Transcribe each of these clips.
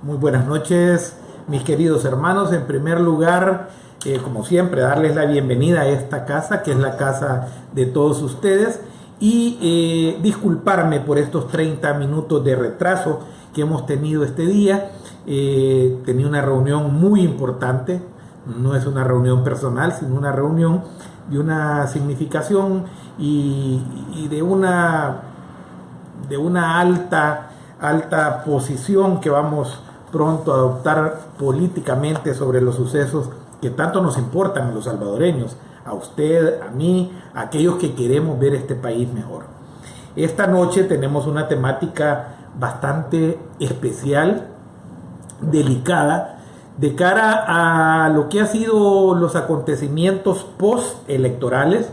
Muy buenas noches, mis queridos hermanos. En primer lugar, eh, como siempre, darles la bienvenida a esta casa, que es la casa de todos ustedes, y eh, disculparme por estos 30 minutos de retraso que hemos tenido este día. Eh, tenía una reunión muy importante, no es una reunión personal, sino una reunión de una significación y, y de una de una alta alta posición que vamos pronto adoptar políticamente sobre los sucesos que tanto nos importan a los salvadoreños, a usted, a mí, a aquellos que queremos ver este país mejor. Esta noche tenemos una temática bastante especial, delicada, de cara a lo que ha sido los acontecimientos post-electorales,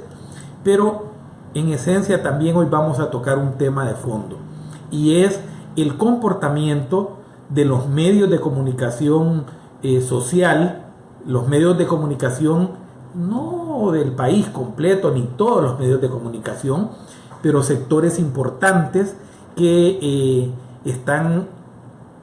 pero en esencia también hoy vamos a tocar un tema de fondo, y es el comportamiento de los medios de comunicación eh, social, los medios de comunicación no del país completo, ni todos los medios de comunicación, pero sectores importantes que eh, están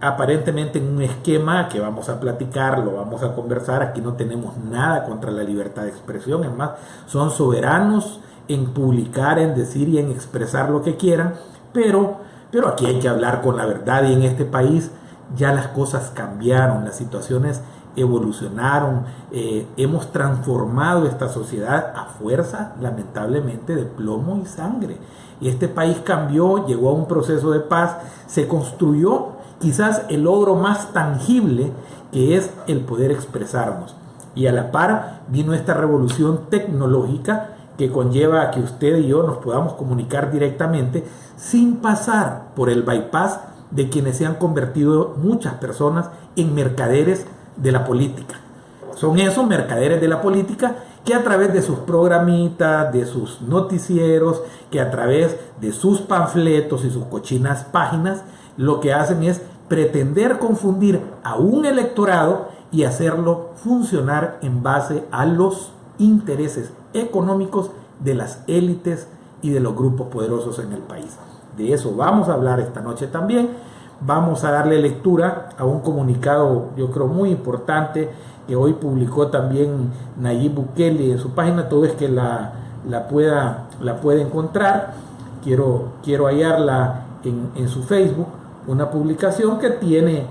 aparentemente en un esquema que vamos a platicar, lo vamos a conversar, aquí no tenemos nada contra la libertad de expresión, es más, son soberanos en publicar, en decir y en expresar lo que quieran, pero, pero aquí hay que hablar con la verdad y en este país ya las cosas cambiaron, las situaciones evolucionaron, eh, hemos transformado esta sociedad a fuerza, lamentablemente, de plomo y sangre. Y este país cambió, llegó a un proceso de paz, se construyó quizás el logro más tangible que es el poder expresarnos. Y a la par vino esta revolución tecnológica que conlleva a que usted y yo nos podamos comunicar directamente sin pasar por el bypass de quienes se han convertido muchas personas en mercaderes de la política. Son esos mercaderes de la política que a través de sus programitas, de sus noticieros, que a través de sus panfletos y sus cochinas páginas, lo que hacen es pretender confundir a un electorado y hacerlo funcionar en base a los intereses económicos de las élites y de los grupos poderosos en el país. De eso vamos a hablar esta noche también. Vamos a darle lectura a un comunicado, yo creo, muy importante que hoy publicó también Nayib Bukele en su página. Todo es que la, la, pueda, la encontrar. Quiero, quiero hallarla en, en su Facebook. Una publicación que tiene,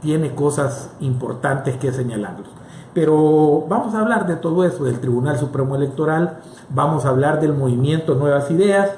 tiene cosas importantes que señalarlos. Pero vamos a hablar de todo eso, del Tribunal Supremo Electoral, vamos a hablar del movimiento Nuevas Ideas,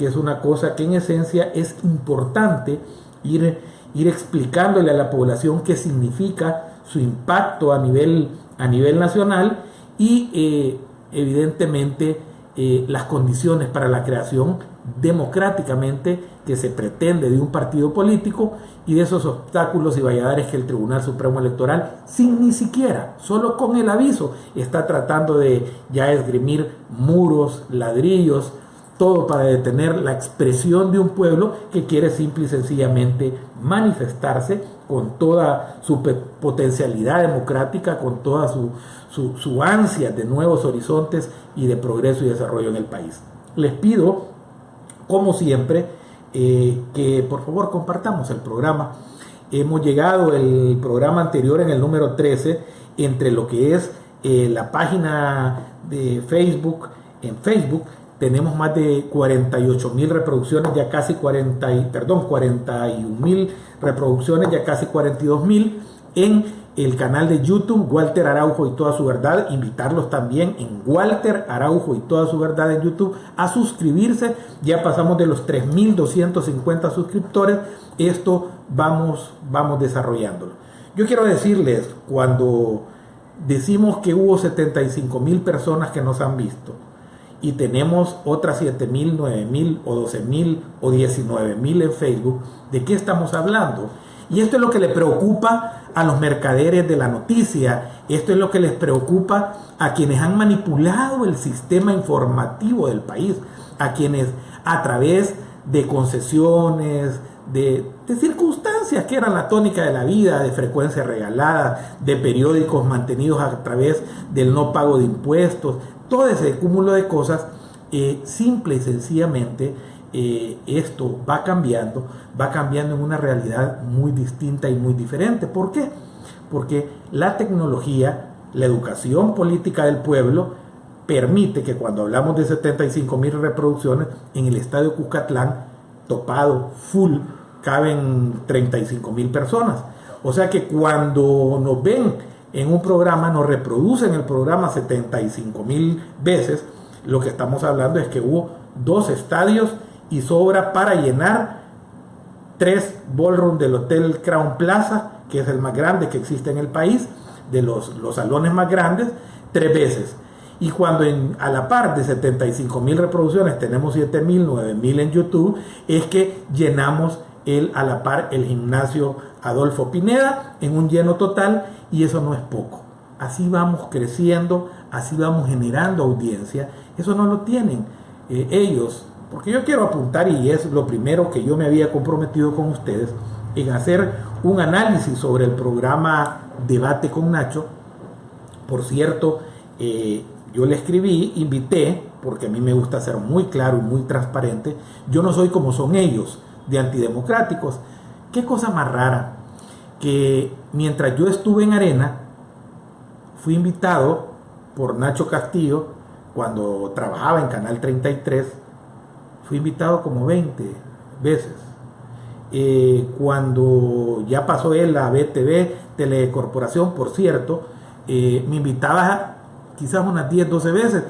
que es una cosa que en esencia es importante ir, ir explicándole a la población qué significa su impacto a nivel, a nivel nacional y eh, evidentemente eh, las condiciones para la creación democráticamente que se pretende de un partido político y de esos obstáculos y valladares que el Tribunal Supremo Electoral, sin ni siquiera, solo con el aviso, está tratando de ya esgrimir muros, ladrillos, todo para detener la expresión de un pueblo que quiere simple y sencillamente manifestarse con toda su potencialidad democrática, con toda su, su, ansia de nuevos horizontes y de progreso y desarrollo en el país. Les pido, como siempre, eh, que por favor compartamos el programa. Hemos llegado el programa anterior en el número 13 entre lo que es eh, la página de Facebook, en Facebook, tenemos más de 48 mil reproducciones, ya casi 40, y, perdón, 41 mil reproducciones, ya casi 42 mil en el canal de YouTube Walter Araujo y toda su verdad. Invitarlos también en Walter Araujo y toda su verdad en YouTube a suscribirse. Ya pasamos de los 3.250 suscriptores. Esto vamos, vamos desarrollándolo. Yo quiero decirles, cuando decimos que hubo 75 mil personas que nos han visto, y tenemos otras 7 mil, 9 mil o 12 mil o 19 mil en Facebook, ¿de qué estamos hablando? Y esto es lo que le preocupa a los mercaderes de la noticia, esto es lo que les preocupa a quienes han manipulado el sistema informativo del país, a quienes a través de concesiones, de, de, circunstancias que eran la tónica de la vida, de frecuencia regalada, de periódicos mantenidos a través del no pago de impuestos, todo ese cúmulo de cosas, eh, simple y sencillamente eh, esto va cambiando, va cambiando en una realidad muy distinta y muy diferente. ¿Por qué? Porque la tecnología, la educación política del pueblo, permite que cuando hablamos de 75 mil reproducciones en el estadio Cuscatlán, topado, full, caben 35 mil personas. O sea que cuando nos ven en un programa, nos reproducen el programa 75 mil veces, lo que estamos hablando es que hubo dos estadios y sobra para llenar tres ballrooms del Hotel Crown Plaza, que es el más grande que existe en el país, de los, los salones más grandes, tres veces. Y cuando en, a la par de 75 mil reproducciones tenemos 7 mil, 9 mil en YouTube, es que llenamos el, a la par el gimnasio Adolfo Pineda en un lleno total y eso no es poco. Así vamos creciendo, así vamos generando audiencia. Eso no lo tienen eh, ellos porque yo quiero apuntar, y es lo primero que yo me había comprometido con ustedes, en hacer un análisis sobre el programa Debate con Nacho. Por cierto, eh, yo le escribí, invité, porque a mí me gusta ser muy claro y muy transparente, yo no soy como son ellos, de antidemocráticos. Qué cosa más rara, que mientras yo estuve en Arena, fui invitado por Nacho Castillo, cuando trabajaba en Canal 33, fui invitado como 20 veces. Eh, cuando ya pasó él a BTV, Telecorporación, por cierto, eh, me invitaba quizás unas 10, 12 veces.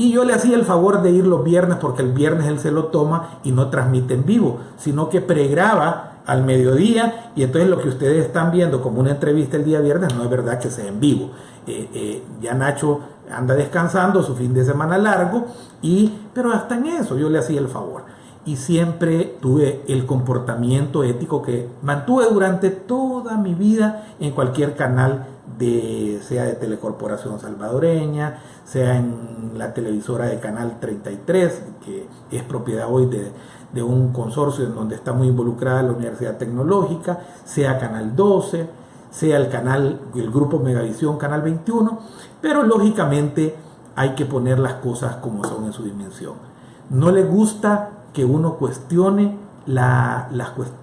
Y yo le hacía el favor de ir los viernes porque el viernes él se lo toma y no transmite en vivo, sino que pregraba al mediodía y entonces lo que ustedes están viendo como una entrevista el día viernes no es verdad que sea en vivo. Eh, ya Nacho anda descansando su fin de semana largo, y, pero hasta en eso yo le hacía el favor. Y siempre tuve el comportamiento ético que mantuve durante toda mi vida en cualquier canal, de, sea de Telecorporación Salvadoreña, sea en la televisora de Canal 33, que es propiedad hoy de, de un consorcio en donde está muy involucrada la Universidad Tecnológica, sea Canal 12, sea el canal, el grupo Megavisión Canal 21, pero lógicamente hay que poner las cosas como son en su dimensión. No le gusta que uno cuestione la,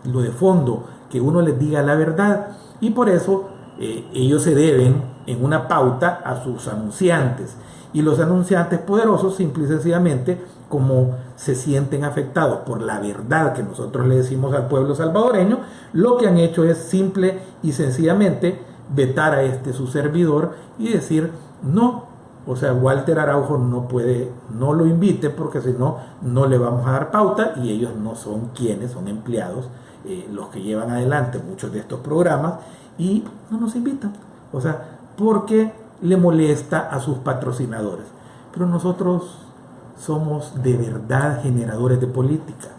lo de fondo, que uno les diga la verdad y por eso eh, ellos se deben en una pauta a sus anunciantes. Y los anunciantes poderosos simple y sencillamente como se sienten afectados por la verdad que nosotros le decimos al pueblo salvadoreño, lo que han hecho es simple y sencillamente vetar a este su servidor y decir no, o sea, Walter Araujo no puede, no lo invite porque si no, no le vamos a dar pauta y ellos no son quienes, son empleados, eh, los que llevan adelante muchos de estos programas y no nos invitan. O sea, porque le molesta a sus patrocinadores. Pero nosotros somos de verdad generadores de política.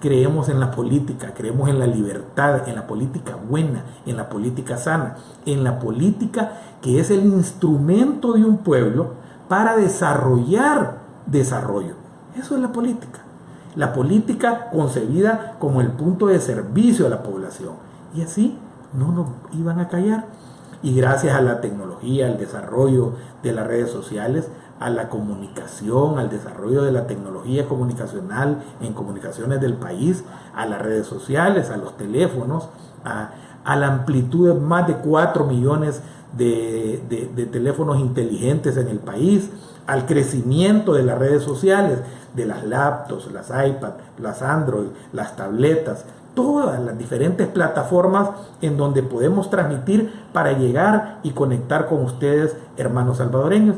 Creemos en la política, creemos en la libertad, en la política buena, en la política sana, en la política que es el instrumento de un pueblo para desarrollar desarrollo. Eso es la política. La política concebida como el punto de servicio a la población. Y así no nos iban a callar. Y gracias a la tecnología, al desarrollo de las redes sociales, a la comunicación, al desarrollo de la tecnología comunicacional en comunicaciones del país, a las redes sociales, a los teléfonos, a, la amplitud de más de 4 millones de, de, teléfonos inteligentes en el país, al crecimiento de las redes sociales, de las laptops, las iPads, las Android, las tabletas, todas las diferentes plataformas en donde podemos transmitir para llegar y conectar con ustedes, hermanos salvadoreños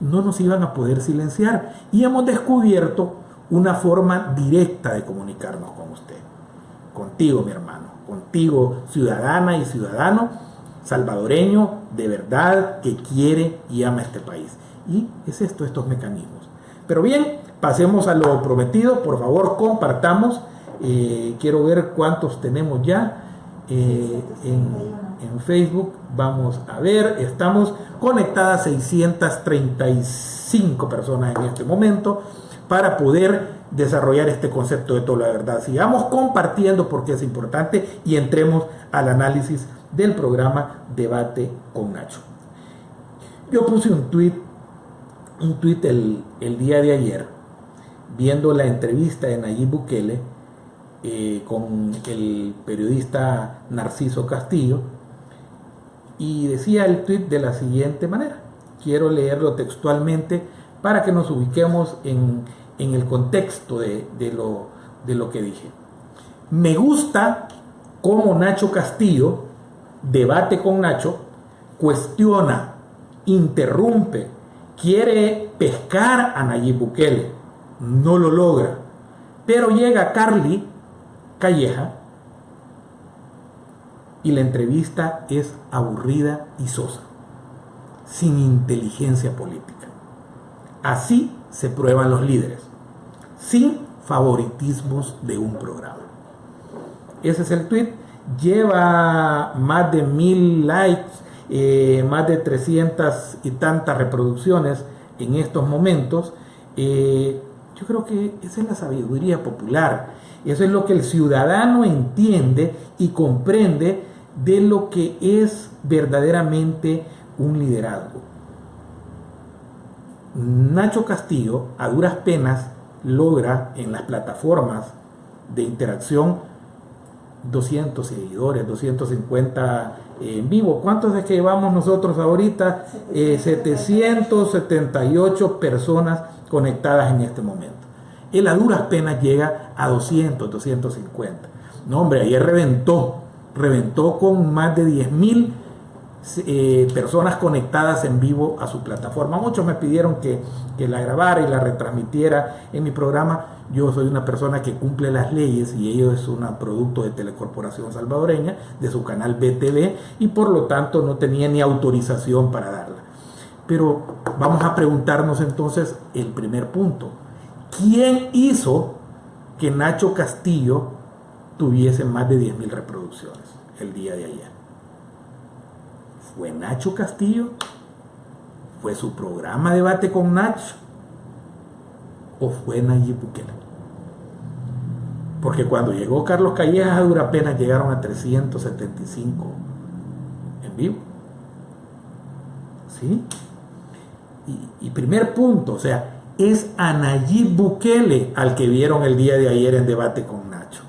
no nos iban a poder silenciar. Y hemos descubierto una forma directa de comunicarnos con usted. Contigo, mi hermano. Contigo, ciudadana y ciudadano salvadoreño de verdad que quiere y ama este país. Y es esto, estos mecanismos. Pero bien, pasemos a lo prometido. Por favor, compartamos. Eh, quiero ver cuántos tenemos ya eh, en en Facebook. Vamos a ver, estamos conectadas 635 personas en este momento para poder desarrollar este concepto de toda la verdad. Sigamos compartiendo porque es importante y entremos al análisis del programa Debate con Nacho. Yo puse un tweet, un tweet el, el día de ayer viendo la entrevista de Nayib Bukele eh, con el periodista Narciso Castillo y decía el tweet de la siguiente manera. Quiero leerlo textualmente para que nos ubiquemos en, el contexto de, lo, de lo que dije. Me gusta cómo Nacho Castillo debate con Nacho, cuestiona, interrumpe, quiere pescar a Nayib Bukele, no lo logra. Pero llega Carly Calleja y la entrevista es aburrida y sosa, sin inteligencia política. Así se prueban los líderes, sin favoritismos de un programa. Ese es el tweet. Lleva más de mil likes, eh, más de 300 y tantas reproducciones en estos momentos. Eh, yo creo que esa es la sabiduría popular. Eso es lo que el ciudadano entiende y comprende de lo que es verdaderamente un liderazgo. Nacho Castillo a duras penas logra en las plataformas de interacción 200 seguidores, 250 en vivo. ¿Cuántos es que llevamos nosotros ahorita? 778 eh, personas conectadas en este momento. Él a duras penas llega a 200, 250. No, hombre, ayer reventó, reventó con más de 10 mil eh, personas conectadas en vivo a su plataforma. Muchos me pidieron que, que, la grabara y la retransmitiera en mi programa. Yo soy una persona que cumple las leyes y ello es un producto de Telecorporación Salvadoreña, de su canal BTV, y por lo tanto no tenía ni autorización para darla. Pero vamos a preguntarnos entonces el primer punto. ¿Quién hizo que Nacho Castillo tuviese más de 10.000 reproducciones el día de ayer? ¿Fue Nacho Castillo? ¿Fue su programa Debate con Nacho? ¿O fue Nayib Bukele? Porque cuando llegó Carlos Callejas a dura pena llegaron a 375 en vivo. ¿Sí? Y, y primer punto, o sea, es a Bukele al que vieron el día de ayer en debate con Nacho.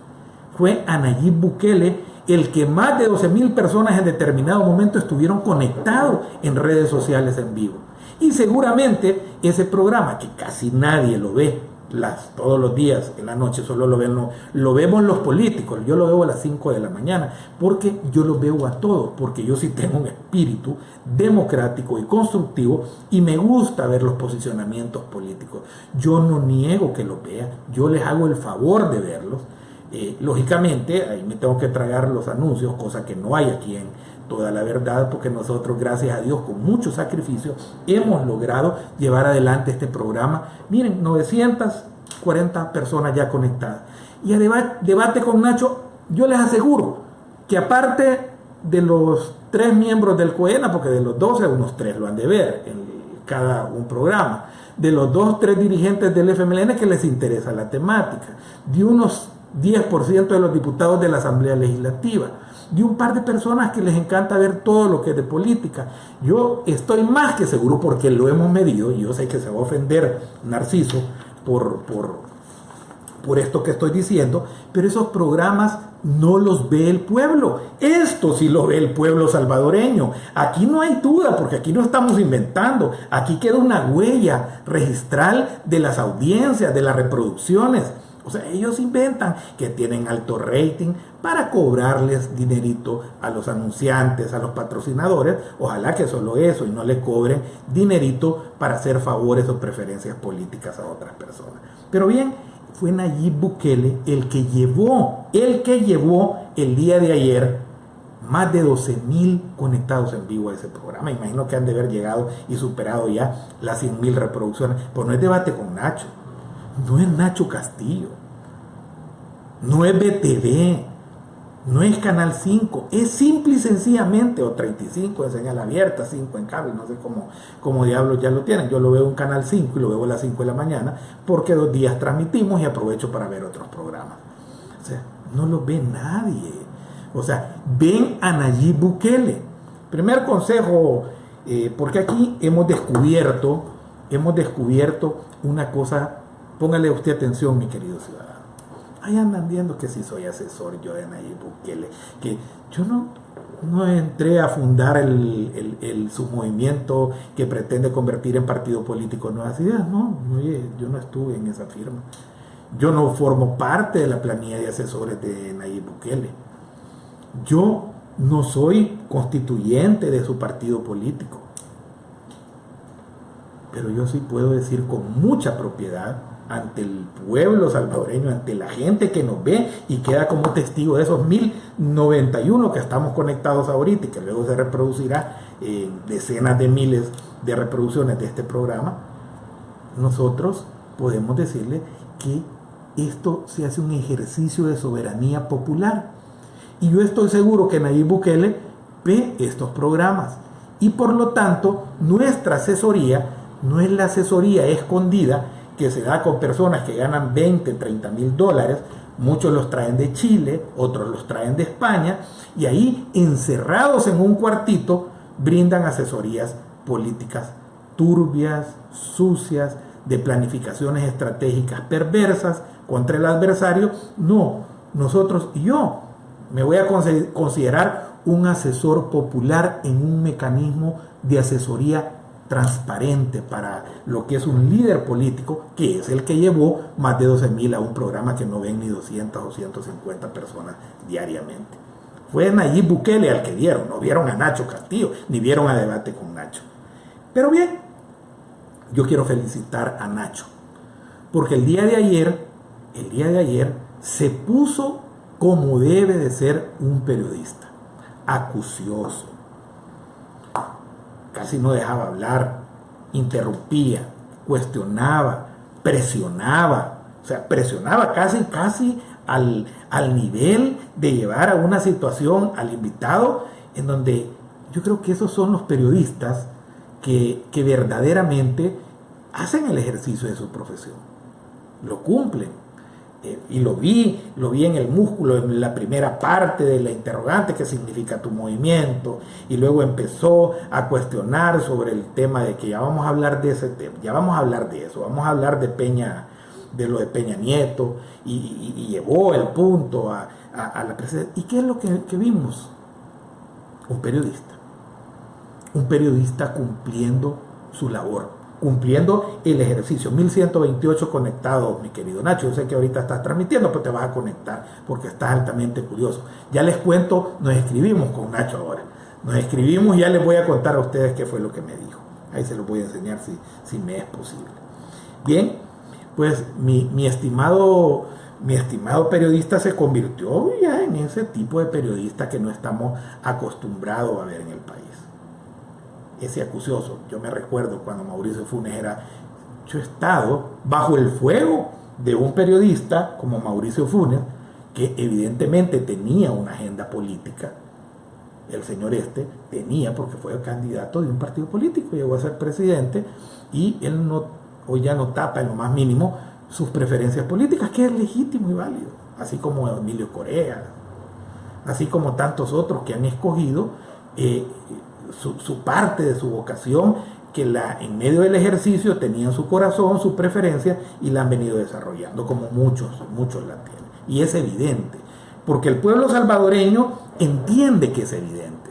Fue a Bukele el que más de 12 mil personas en determinado momento estuvieron conectados en redes sociales en vivo. Y seguramente ese programa, que casi nadie lo ve las, todos los días en la noche, solo lo, ven, vemos los políticos, yo lo veo a las 5 de la mañana, porque yo lo veo a todos, porque yo sí tengo un espíritu democrático y constructivo y me gusta ver los posicionamientos políticos. Yo no niego que lo vea, yo les hago el favor de verlos eh, lógicamente, ahí me tengo que tragar los anuncios, cosa que no hay aquí en toda la verdad, porque nosotros, gracias a Dios, con mucho sacrificio, hemos logrado llevar adelante este programa. Miren, 940 personas ya conectadas. Y a debate con Nacho, yo les aseguro que aparte de los tres miembros del COENA, porque de los 12 unos tres lo han de ver en cada un programa, de los dos, tres dirigentes del FMLN que les interesa la temática, de unos 10% de los diputados de la Asamblea Legislativa, de un par de personas que les encanta ver todo lo que es de política. Yo estoy más que seguro porque lo hemos medido, y yo sé que se va a ofender Narciso por, por, por esto que estoy diciendo, pero esos programas no los ve el pueblo. Esto sí lo ve el pueblo salvadoreño. Aquí no hay duda, porque aquí no estamos inventando. Aquí queda una huella registral de las audiencias, de las reproducciones. O sea, ellos inventan que tienen alto rating para cobrarles dinerito a los anunciantes, a los patrocinadores. Ojalá que solo eso y no le cobren dinerito para hacer favores o preferencias políticas a otras personas. Pero bien, fue Nayib Bukele el que llevó, el que llevó el día de ayer más de 12 mil conectados en vivo a ese programa. Imagino que han de haber llegado y superado ya las 100 mil reproducciones. Pues no es debate con Nacho no es Nacho Castillo, no es BTV, no es Canal 5, es simple y sencillamente, o 35 en señal abierta, 5 en cable, no sé cómo, cómo diablos ya lo tienen. Yo lo veo en Canal 5 y lo veo a las 5 de la mañana, porque dos días transmitimos y aprovecho para ver otros programas. O sea, no lo ve nadie. O sea, ven a Nayib Bukele. Primer consejo, eh, porque aquí hemos descubierto, hemos descubierto una cosa póngale usted atención, mi querido ciudadano. Ahí andan viendo que si soy asesor yo de Nayib Bukele, que yo no, no entré a fundar el, su movimiento que pretende convertir en partido político nuevas ideas. No, yo no estuve en esa firma. Yo no formo parte de la planilla de asesores de Nayib Bukele. Yo no soy constituyente de su partido político. Pero yo sí puedo decir con mucha propiedad ante el pueblo salvadoreño, ante la gente que nos ve y queda como testigo de esos 1091 que estamos conectados ahorita y que luego se reproducirá en decenas de miles de reproducciones de este programa, nosotros podemos decirle que esto se hace un ejercicio de soberanía popular. Y yo estoy seguro que Nayib Bukele ve estos programas. Y por lo tanto, nuestra asesoría no es la asesoría escondida que se da con personas que ganan 20, 30 mil dólares, muchos los traen de Chile, otros los traen de España, y ahí encerrados en un cuartito brindan asesorías políticas turbias, sucias, de planificaciones estratégicas perversas contra el adversario. No, nosotros y yo me voy a considerar un asesor popular en un mecanismo de asesoría transparente para lo que es un líder político, que es el que llevó más de 12 mil a un programa que no ven ni 200 o 150 personas diariamente. Fue Nayib Bukele al que vieron, no vieron a Nacho Castillo, ni vieron a debate con Nacho. Pero bien, yo quiero felicitar a Nacho, porque el día de ayer, el día de ayer, se puso como debe de ser un periodista, acucioso, casi no dejaba hablar, interrumpía, cuestionaba, presionaba, o sea, presionaba casi, casi al, al nivel de llevar a una situación al invitado en donde yo creo que esos son los periodistas que, que verdaderamente hacen el ejercicio de su profesión, lo cumplen eh, y lo vi, lo vi en el músculo, en la primera parte de la interrogante, qué significa tu movimiento, y luego empezó a cuestionar sobre el tema de que ya vamos a hablar de ese tema, ya vamos a hablar de eso, vamos a hablar de Peña, de lo de Peña Nieto, y, llevó el punto a, la presidencia. ¿Y qué es lo que, que vimos? Un periodista, un periodista cumpliendo su labor cumpliendo el ejercicio. 1128 conectados, mi querido Nacho. Yo sé que ahorita estás transmitiendo, pero te vas a conectar porque estás altamente curioso. Ya les cuento, nos escribimos con Nacho ahora. Nos escribimos y ya les voy a contar a ustedes qué fue lo que me dijo. Ahí se los voy a enseñar si, si me es posible. Bien, pues mi, mi estimado mi estimado periodista se convirtió ya en ese tipo de periodista que no estamos acostumbrados a ver en el país ese acucioso. Yo me recuerdo cuando Mauricio Funes era, yo he estado bajo el fuego de un periodista como Mauricio Funes, que evidentemente tenía una agenda política. El señor este tenía, porque fue candidato de un partido político, llegó a ser presidente, y él no, hoy ya no tapa en lo más mínimo sus preferencias políticas, que es legítimo y válido, así como Emilio Corea, así como tantos otros que han escogido eh, su, parte de su vocación que la, en medio del ejercicio tenían su corazón, su preferencia y la han venido desarrollando, como muchos, muchos la tienen. Y es evidente, porque el pueblo salvadoreño entiende que es evidente.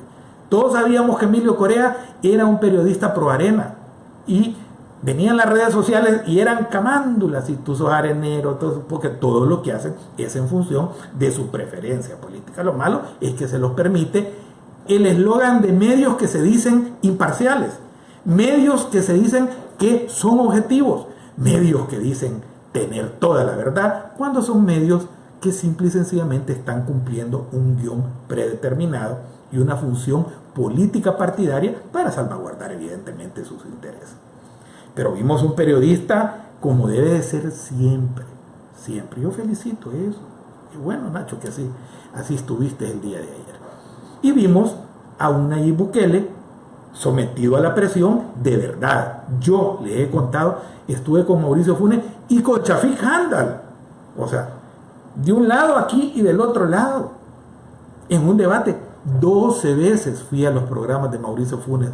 Todos sabíamos que Emilio Corea era un periodista pro arena y venían las redes sociales y eran camándulas y tú sos arenero, porque todo lo que hacen es en función de su preferencia política. Lo malo es que se los permite el eslogan de medios que se dicen imparciales, medios que se dicen que son objetivos, medios que dicen tener toda la verdad, cuando son medios que simple y sencillamente están cumpliendo un guion predeterminado y una función política partidaria para salvaguardar evidentemente sus intereses. Pero vimos un periodista como debe de ser siempre, siempre. Yo felicito eso. Y bueno, Nacho, que así, así estuviste el día de ayer. Y vimos a un Nayib Bukele sometido a la presión de verdad. Yo le he contado, estuve con Mauricio Funes y con Chafik Handal. O sea, de un lado aquí y del otro lado. En un debate, 12 veces fui a los programas de Mauricio Funes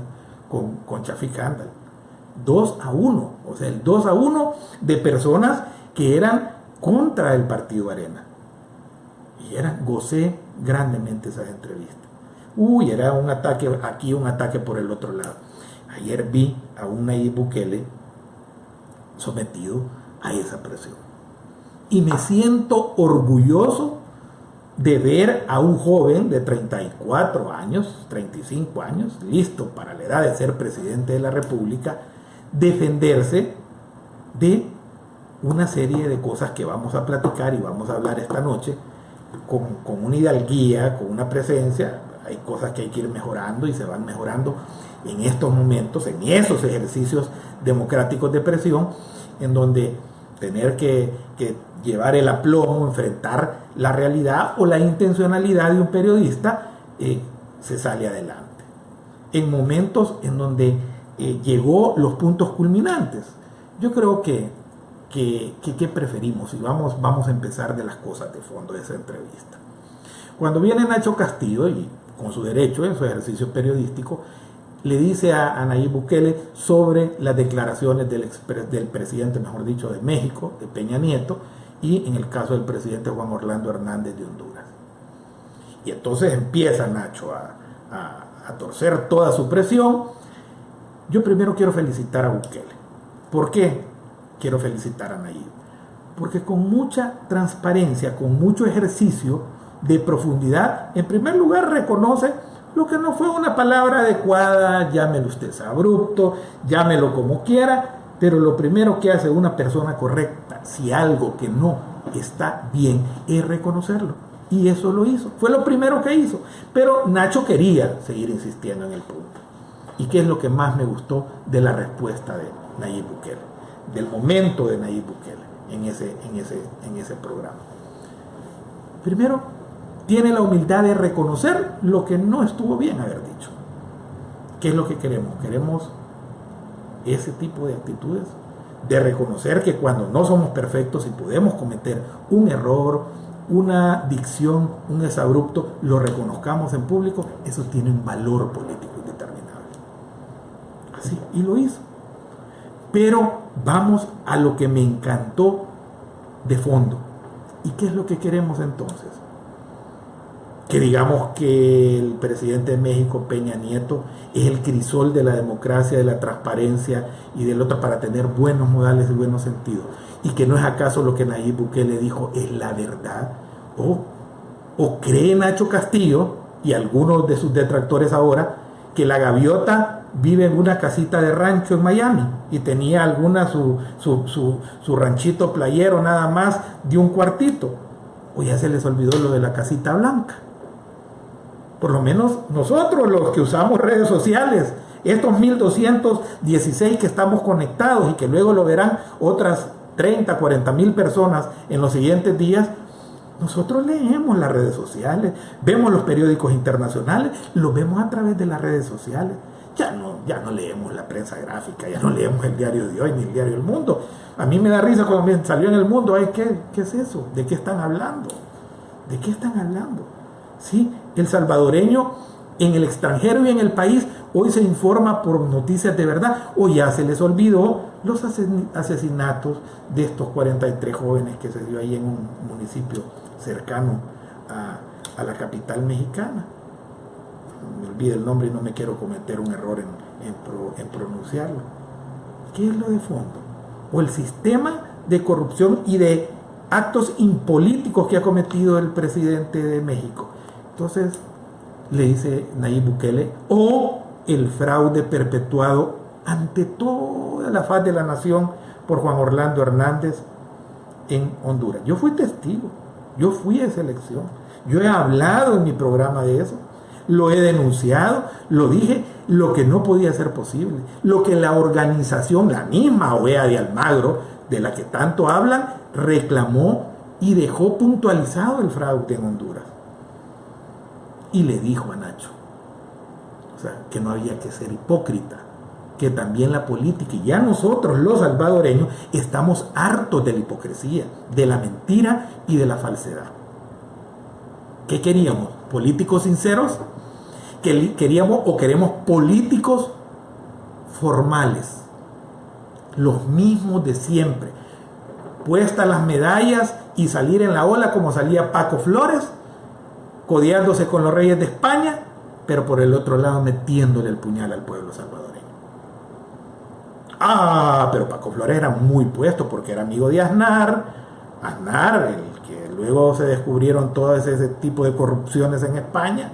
con, con Chafik Handal. 2 a 1. O sea, el 2 a 1 de personas que eran contra el partido Arena. Y era, gocé grandemente esas entrevistas. Uy, era un ataque aquí, un ataque por el otro lado. Ayer vi a un Nayib Bukele sometido a esa presión. Y me siento orgulloso de ver a un joven de 34 años, 35 años, listo para la edad de ser presidente de la República, defenderse de una serie de cosas que vamos a platicar y vamos a hablar esta noche con, con una hidalguía, con una presencia. Hay cosas que hay que ir mejorando y se van mejorando en estos momentos, en esos ejercicios democráticos de presión, en donde tener que, llevar el aplomo, enfrentar la realidad o la intencionalidad de un periodista, eh, se sale adelante. En momentos en donde eh, llegó los puntos culminantes. Yo creo que, que, preferimos y vamos, vamos a empezar de las cosas de fondo de esa entrevista. Cuando viene Nacho Castillo, y con su derecho en su ejercicio periodístico, le dice a, Nayib Bukele sobre las declaraciones del, del presidente, mejor dicho, de México, de Peña Nieto, y en el caso del presidente Juan Orlando Hernández de Honduras. Y entonces empieza Nacho a, a, torcer toda su presión. Yo primero quiero felicitar a Bukele. ¿Por qué quiero felicitar a Nayib? Porque con mucha transparencia, con mucho ejercicio de profundidad, en primer lugar reconoce lo que no fue una palabra adecuada, llámelo usted abrupto, llámelo como quiera, pero lo primero que hace una persona correcta, si algo que no está bien, es reconocerlo. Y eso lo hizo. Fue lo primero que hizo. Pero Nacho quería seguir insistiendo en el punto. ¿Y qué es lo que más me gustó de la respuesta de Nayib Bukele? Del momento de Nayib Bukele en ese, en ese, en ese programa. Primero, tiene la humildad de reconocer lo que no estuvo bien haber dicho. ¿Qué es lo que queremos? Queremos ese tipo de actitudes, de reconocer que cuando no somos perfectos y podemos cometer un error, una dicción, un desabrupto, lo reconozcamos en público, eso tiene un valor político indeterminable. Así, y lo hizo. Pero vamos a lo que me encantó de fondo. ¿Y qué es lo que queremos entonces? Que digamos que el presidente de México, Peña Nieto, es el crisol de la democracia, de la transparencia y del otro para tener buenos modales y buenos sentidos. Y que no es acaso lo que Nayib Bukele dijo, es la verdad. O, o cree Nacho Castillo y algunos de sus detractores ahora que la gaviota vive en una casita de rancho en Miami y tenía alguna su, su, su, su ranchito playero nada más de un cuartito. O ya se les olvidó lo de la casita blanca por lo menos nosotros los que usamos redes sociales, estos 1216 que estamos conectados y que luego lo verán otras 30, 40 mil personas en los siguientes días, nosotros leemos las redes sociales, vemos los periódicos internacionales, lo vemos a través de las redes sociales. Ya no, ya no leemos la prensa gráfica, ya no leemos el diario de hoy ni el diario del mundo. A mí me da risa cuando me salió en el mundo, Ay, ¿qué, ¿qué es eso? ¿De qué están hablando? ¿De qué están hablando? ¿Sí? El salvadoreño en el extranjero y en el país hoy se informa por noticias de verdad o ya se les olvidó los asesinatos de estos 43 jóvenes que se dio ahí en un municipio cercano a, la capital mexicana. Me olvide el nombre y no me quiero cometer un error en, en pronunciarlo. ¿Qué es lo de fondo? O el sistema de corrupción y de actos impolíticos que ha cometido el presidente de México entonces, le dice Nayib Bukele, o el fraude perpetuado ante toda la faz de la nación por Juan Orlando Hernández en Honduras. Yo fui testigo, yo fui a esa elección, yo he hablado en mi programa de eso, lo he denunciado, lo dije, lo que no podía ser posible, lo que la organización, la misma OEA de Almagro, de la que tanto hablan, reclamó y dejó puntualizado el fraude en Honduras y le dijo a Nacho, que no había que ser hipócrita, que también la política y ya nosotros los salvadoreños estamos hartos de la hipocresía, de la mentira y de la falsedad. ¿Qué queríamos? ¿Políticos sinceros? ¿Queríamos o queremos políticos formales? Los mismos de siempre. puestas las medallas y salir en la ola como salía Paco Flores, codeándose con los reyes de España, pero por el otro lado metiéndole el puñal al pueblo salvadoreño. Ah, pero Paco Flores era muy puesto porque era amigo de Aznar, Aznar, el que luego se descubrieron todo ese tipo de corrupciones en España.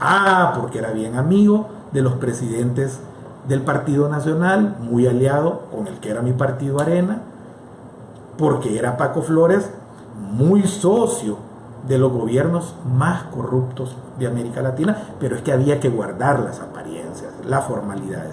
Ah, porque era bien amigo de los presidentes del Partido Nacional, muy aliado con el que era mi partido Arena, porque era Paco Flores muy socio de los gobiernos más corruptos de América Latina, pero es que había que guardar las apariencias, la formalidad.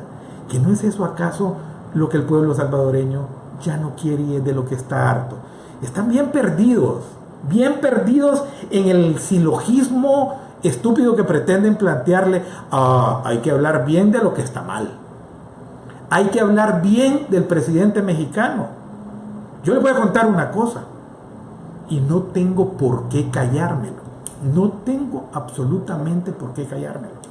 ¿Que no es eso acaso lo que el pueblo salvadoreño ya no quiere y de lo que está harto? Están bien perdidos, bien perdidos en el silogismo estúpido que pretenden plantearle, ah, hay que hablar bien de lo que está mal. Hay que hablar bien del presidente mexicano. Yo les voy a contar una cosa y no tengo por qué callármelo. No tengo absolutamente por qué callármelo.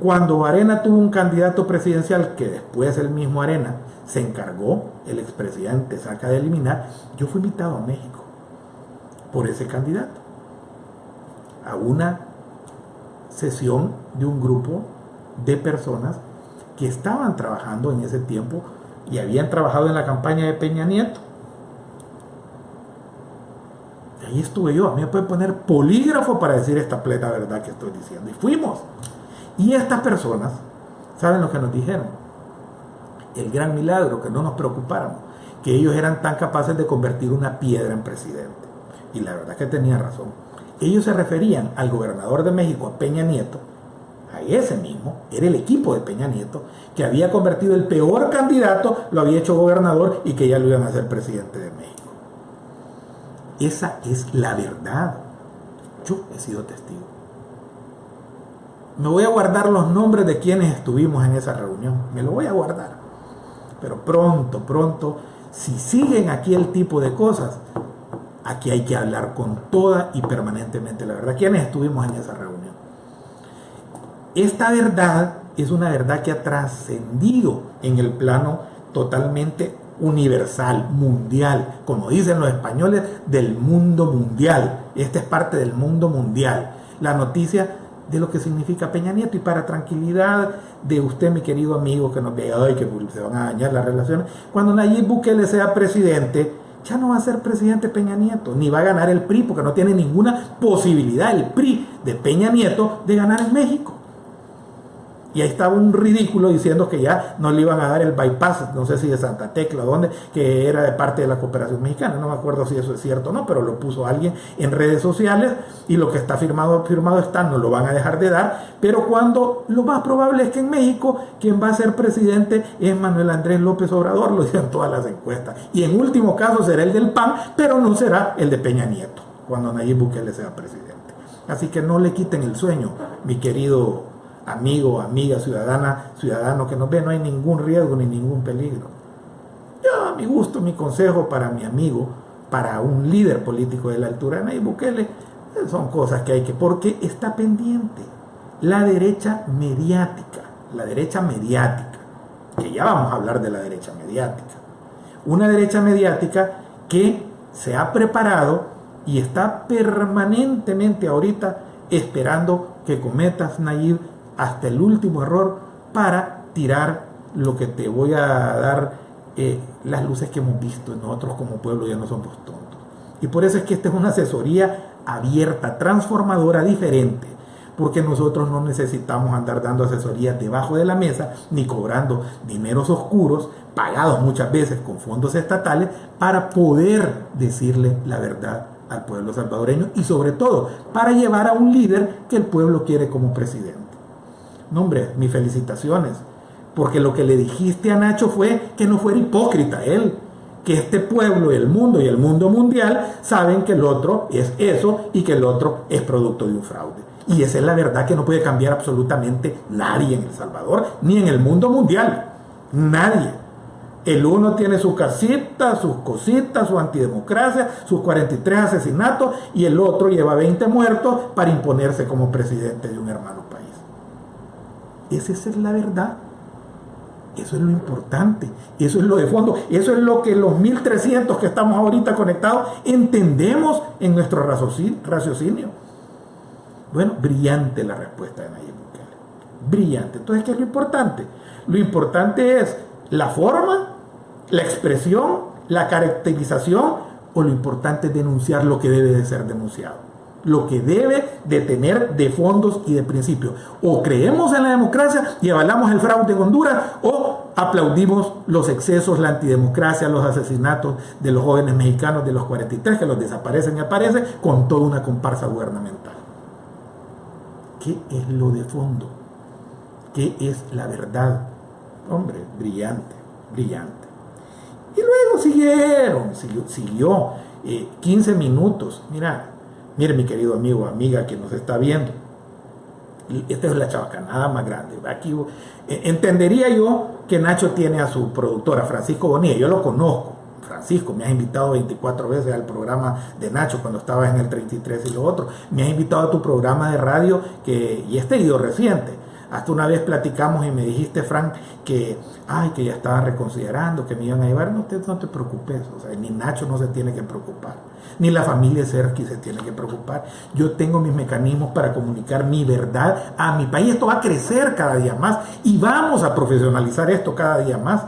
Cuando Arena tuvo un candidato presidencial que después el mismo Arena se encargó, el expresidente saca de eliminar, yo fui invitado a México por ese candidato a una sesión de un grupo de personas que estaban trabajando en ese tiempo y habían trabajado en la campaña de Peña Nieto ahí estuve yo. A mí me pueden poner polígrafo para decir esta plena verdad que estoy diciendo. Y fuimos. Y estas personas, ¿saben lo que nos dijeron? El gran milagro, que no nos preocupáramos, que ellos eran tan capaces de convertir una piedra en presidente. Y la verdad que tenía razón. Ellos se referían al gobernador de México, a Peña Nieto, a ese mismo, era el equipo de Peña Nieto, que había convertido el peor candidato, lo había hecho gobernador y que ya lo iban a hacer presidente de México. Esa es la verdad. Yo he sido testigo. Me voy a guardar los nombres de quienes estuvimos en esa reunión. Me lo voy a guardar. Pero pronto, pronto, si siguen aquí el tipo de cosas, aquí hay que hablar con toda y permanentemente la verdad. ¿Quiénes estuvimos en esa reunión? Esta verdad es una verdad que ha trascendido en el plano totalmente universal, mundial, como dicen los españoles, del mundo mundial. Esta es parte del mundo mundial. La noticia de lo que significa Peña Nieto y para tranquilidad de usted, mi querido amigo, que nos vea hoy, que se van a dañar las relaciones, cuando Nayib Bukele sea presidente, ya no va a ser presidente Peña Nieto, ni va a ganar el PRI, porque no tiene ninguna posibilidad el PRI de Peña Nieto de ganar en México. Y ahí estaba un ridículo diciendo que ya no le iban a dar el bypass, no sé si de Santa Tecla o dónde, que era de parte de la cooperación mexicana. No me acuerdo si eso es cierto o no, pero lo puso alguien en redes sociales y lo que está firmado, firmado está, no lo van a dejar de dar. Pero cuando lo más probable es que en México quien va a ser presidente es Manuel Andrés López Obrador, lo dicen todas las encuestas. Y en último caso será el del PAN, pero no será el de Peña Nieto, cuando Nayib Bukele sea presidente. Así que no le quiten el sueño, mi querido amigo, amiga, ciudadana, ciudadano que nos ve, no hay ningún riesgo ni ningún peligro. Yo, a mi gusto, mi consejo para mi amigo, para un líder político de la altura Nayib Bukele, son cosas que hay que, porque está pendiente la derecha mediática, la derecha mediática, que ya vamos a hablar de la derecha mediática. Una derecha mediática que se ha preparado y está permanentemente ahorita esperando que cometas, Nayib, hasta el último error para tirar lo que te voy a dar eh, las luces que hemos visto. Nosotros como pueblo ya no somos tontos. Y por eso es que esta es una asesoría abierta, transformadora, diferente. Porque nosotros no necesitamos andar dando asesorías debajo de la mesa ni cobrando dineros oscuros, pagados muchas veces con fondos estatales, para poder decirle la verdad al pueblo salvadoreño y sobre todo para llevar a un líder que el pueblo quiere como presidente. No, hombre, mis felicitaciones. Porque lo que le dijiste a Nacho fue que no fuera hipócrita él. Que este pueblo, el mundo y el mundo mundial saben que el otro es eso y que el otro es producto de un fraude. Y esa es la verdad que no puede cambiar absolutamente nadie en El Salvador, ni en el mundo mundial. Nadie. El uno tiene su casita, sus cositas, su antidemocracia, sus 43 asesinatos, y el otro lleva 20 muertos para imponerse como presidente de un hermano país. Esa es la verdad. Eso es lo importante, eso es lo de fondo, eso es lo que los 1300 que estamos ahorita conectados entendemos en nuestro raciocinio. Bueno, brillante la respuesta de Nayib Bukele. Brillante. Entonces, ¿qué es lo importante? Lo importante es la forma, la expresión, la caracterización o lo importante es denunciar lo que debe de ser denunciado lo que debe de tener de fondos y de principios. O creemos en la democracia y avalamos el fraude en Honduras, o aplaudimos los excesos, la antidemocracia, los asesinatos de los jóvenes mexicanos de los 43 que los desaparecen y aparecen con toda una comparsa gubernamental. ¿Qué es lo de fondo? ¿Qué es la verdad? Hombre, brillante, brillante. Y luego siguieron, siguió, 15 eh, minutos. Mira, Mire, mi querido amigo, amiga que nos está viendo, esta es la chabacanada más grande. Aquí eh, entendería yo que Nacho tiene a su productora, Francisco Bonilla, yo lo conozco. Francisco, me has invitado 24 veces al programa de Nacho cuando estabas en el 33 y lo otro. Me has invitado a tu programa de radio que, y este ido reciente. Hasta una vez platicamos y me dijiste, Frank, que, ay, que ya estaban reconsiderando, que me iban a llevar. No te, no te preocupes, o sea, ni Nacho no se tiene que preocupar ni la familia Serki se tiene que preocupar. Yo tengo mis mecanismos para comunicar mi verdad a mi país. Esto va a crecer cada día más y vamos a profesionalizar esto cada día más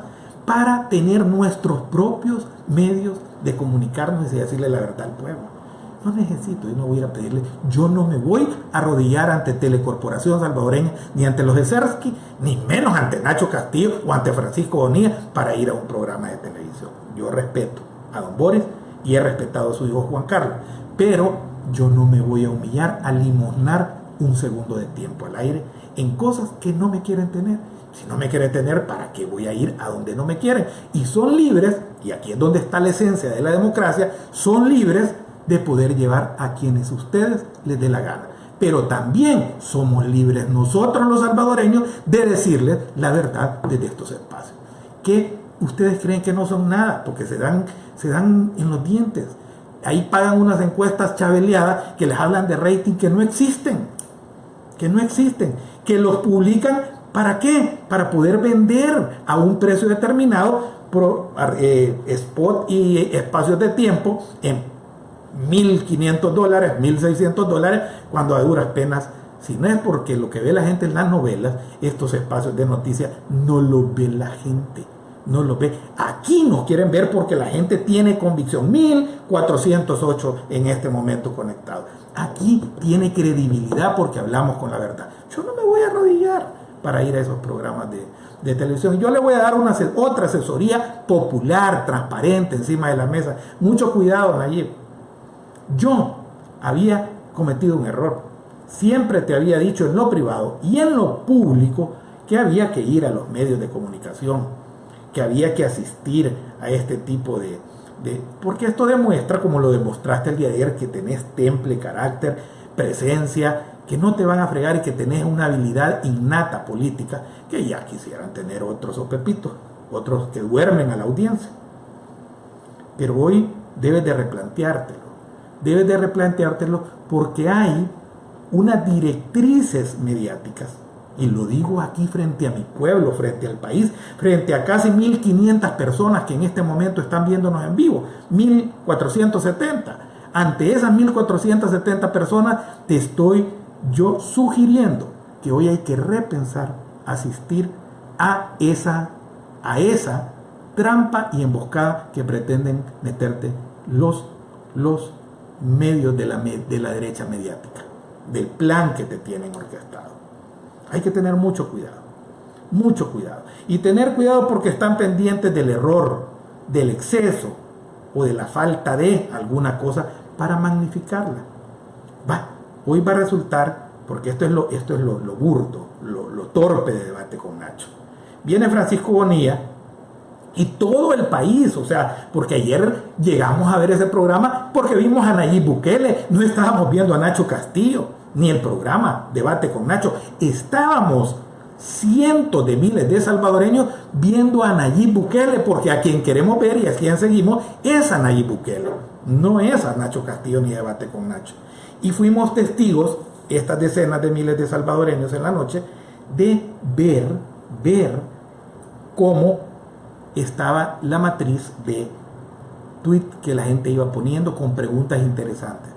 para tener nuestros propios medios de comunicarnos y decirle la verdad al pueblo. No necesito, yo no voy a pedirle, yo no me voy a arrodillar ante Telecorporación Salvadoreña, ni ante los de Sersky, ni menos ante Nacho Castillo o ante Francisco Bonilla para ir a un programa de televisión. Yo respeto a don Boris y he respetado a su hijo Juan Carlos. Pero yo no me voy a humillar a limosnar un segundo de tiempo al aire en cosas que no me quieren tener. Si no me quieren tener, ¿para qué voy a ir a donde no me quieren? Y son libres, y aquí es donde está la esencia de la democracia, son libres de poder llevar a quienes ustedes les dé la gana. Pero también somos libres nosotros los salvadoreños de decirles la verdad desde estos espacios. Que ustedes creen que no son nada, porque se dan se dan en los dientes. Ahí pagan unas encuestas chabeleadas que les hablan de rating que no existen, que no existen, que los publican ¿para qué? Para poder vender a un precio determinado eh, spot y espacios de tiempo en 1.500 dólares, 1.600 dólares, cuando a duras penas si no es porque lo que ve la gente en las novelas, estos espacios de noticias no lo ve la gente no lo ve. Aquí nos quieren ver porque la gente tiene convicción. 1408 en este momento conectado. Aquí tiene credibilidad porque hablamos con la verdad. Yo no me voy a arrodillar para ir a esos programas de, televisión. Yo le voy a dar una, otra asesoría popular, transparente, encima de la mesa. Mucho cuidado, Nayib. Yo había cometido un error. Siempre te había dicho en lo privado y en lo público que había que ir a los medios de comunicación que había que asistir a este tipo de, Porque esto demuestra, como lo demostraste el día de ayer, que tenés temple, carácter, presencia, que no te van a fregar y que tenés una habilidad innata política, que ya quisieran tener otros o pepitos, otros que duermen a la audiencia. Pero hoy debes de replanteártelo. Debes de replanteártelo porque hay unas directrices mediáticas y lo digo aquí frente a mi pueblo, frente al país, frente a casi 1.500 personas que en este momento están viéndonos en vivo, 1.470. Ante esas 1.470 personas te estoy yo sugiriendo que hoy hay que repensar, asistir a esa, a esa trampa y emboscada que pretenden meterte los, los medios de la, de la derecha mediática, del plan que te tienen orquestado. Hay que tener mucho cuidado, mucho cuidado. Y tener cuidado porque están pendientes del error, del exceso o de la falta de alguna cosa para magnificarla. Va, hoy va a resultar, porque esto es lo, esto es lo, burdo, lo, lo torpe de debate con Nacho. Viene Francisco Bonilla y todo el país, o sea, porque ayer llegamos a ver ese programa porque vimos a Nayib Bukele, no estábamos viendo a Nacho Castillo ni el programa Debate con Nacho. Estábamos cientos de miles de salvadoreños viendo a Nayib Bukele, porque a quien queremos ver y a quien seguimos es a Nayib Bukele, no es a Nacho Castillo ni Debate con Nacho. Y fuimos testigos, estas decenas de miles de salvadoreños en la noche, de ver, ver cómo estaba la matriz de tweet que la gente iba poniendo con preguntas interesantes.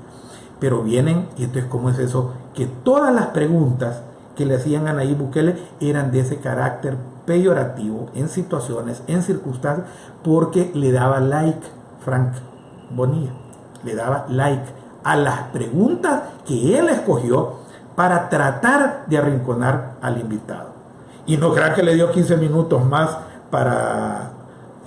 Pero vienen, y esto es como es eso, que todas las preguntas que le hacían a Nayib Bukele eran de ese carácter peyorativo en situaciones, en circunstancias, porque le daba like, Frank Bonilla, le daba like a las preguntas que él escogió para tratar de arrinconar al invitado. Y no crean que le dio 15 minutos más para...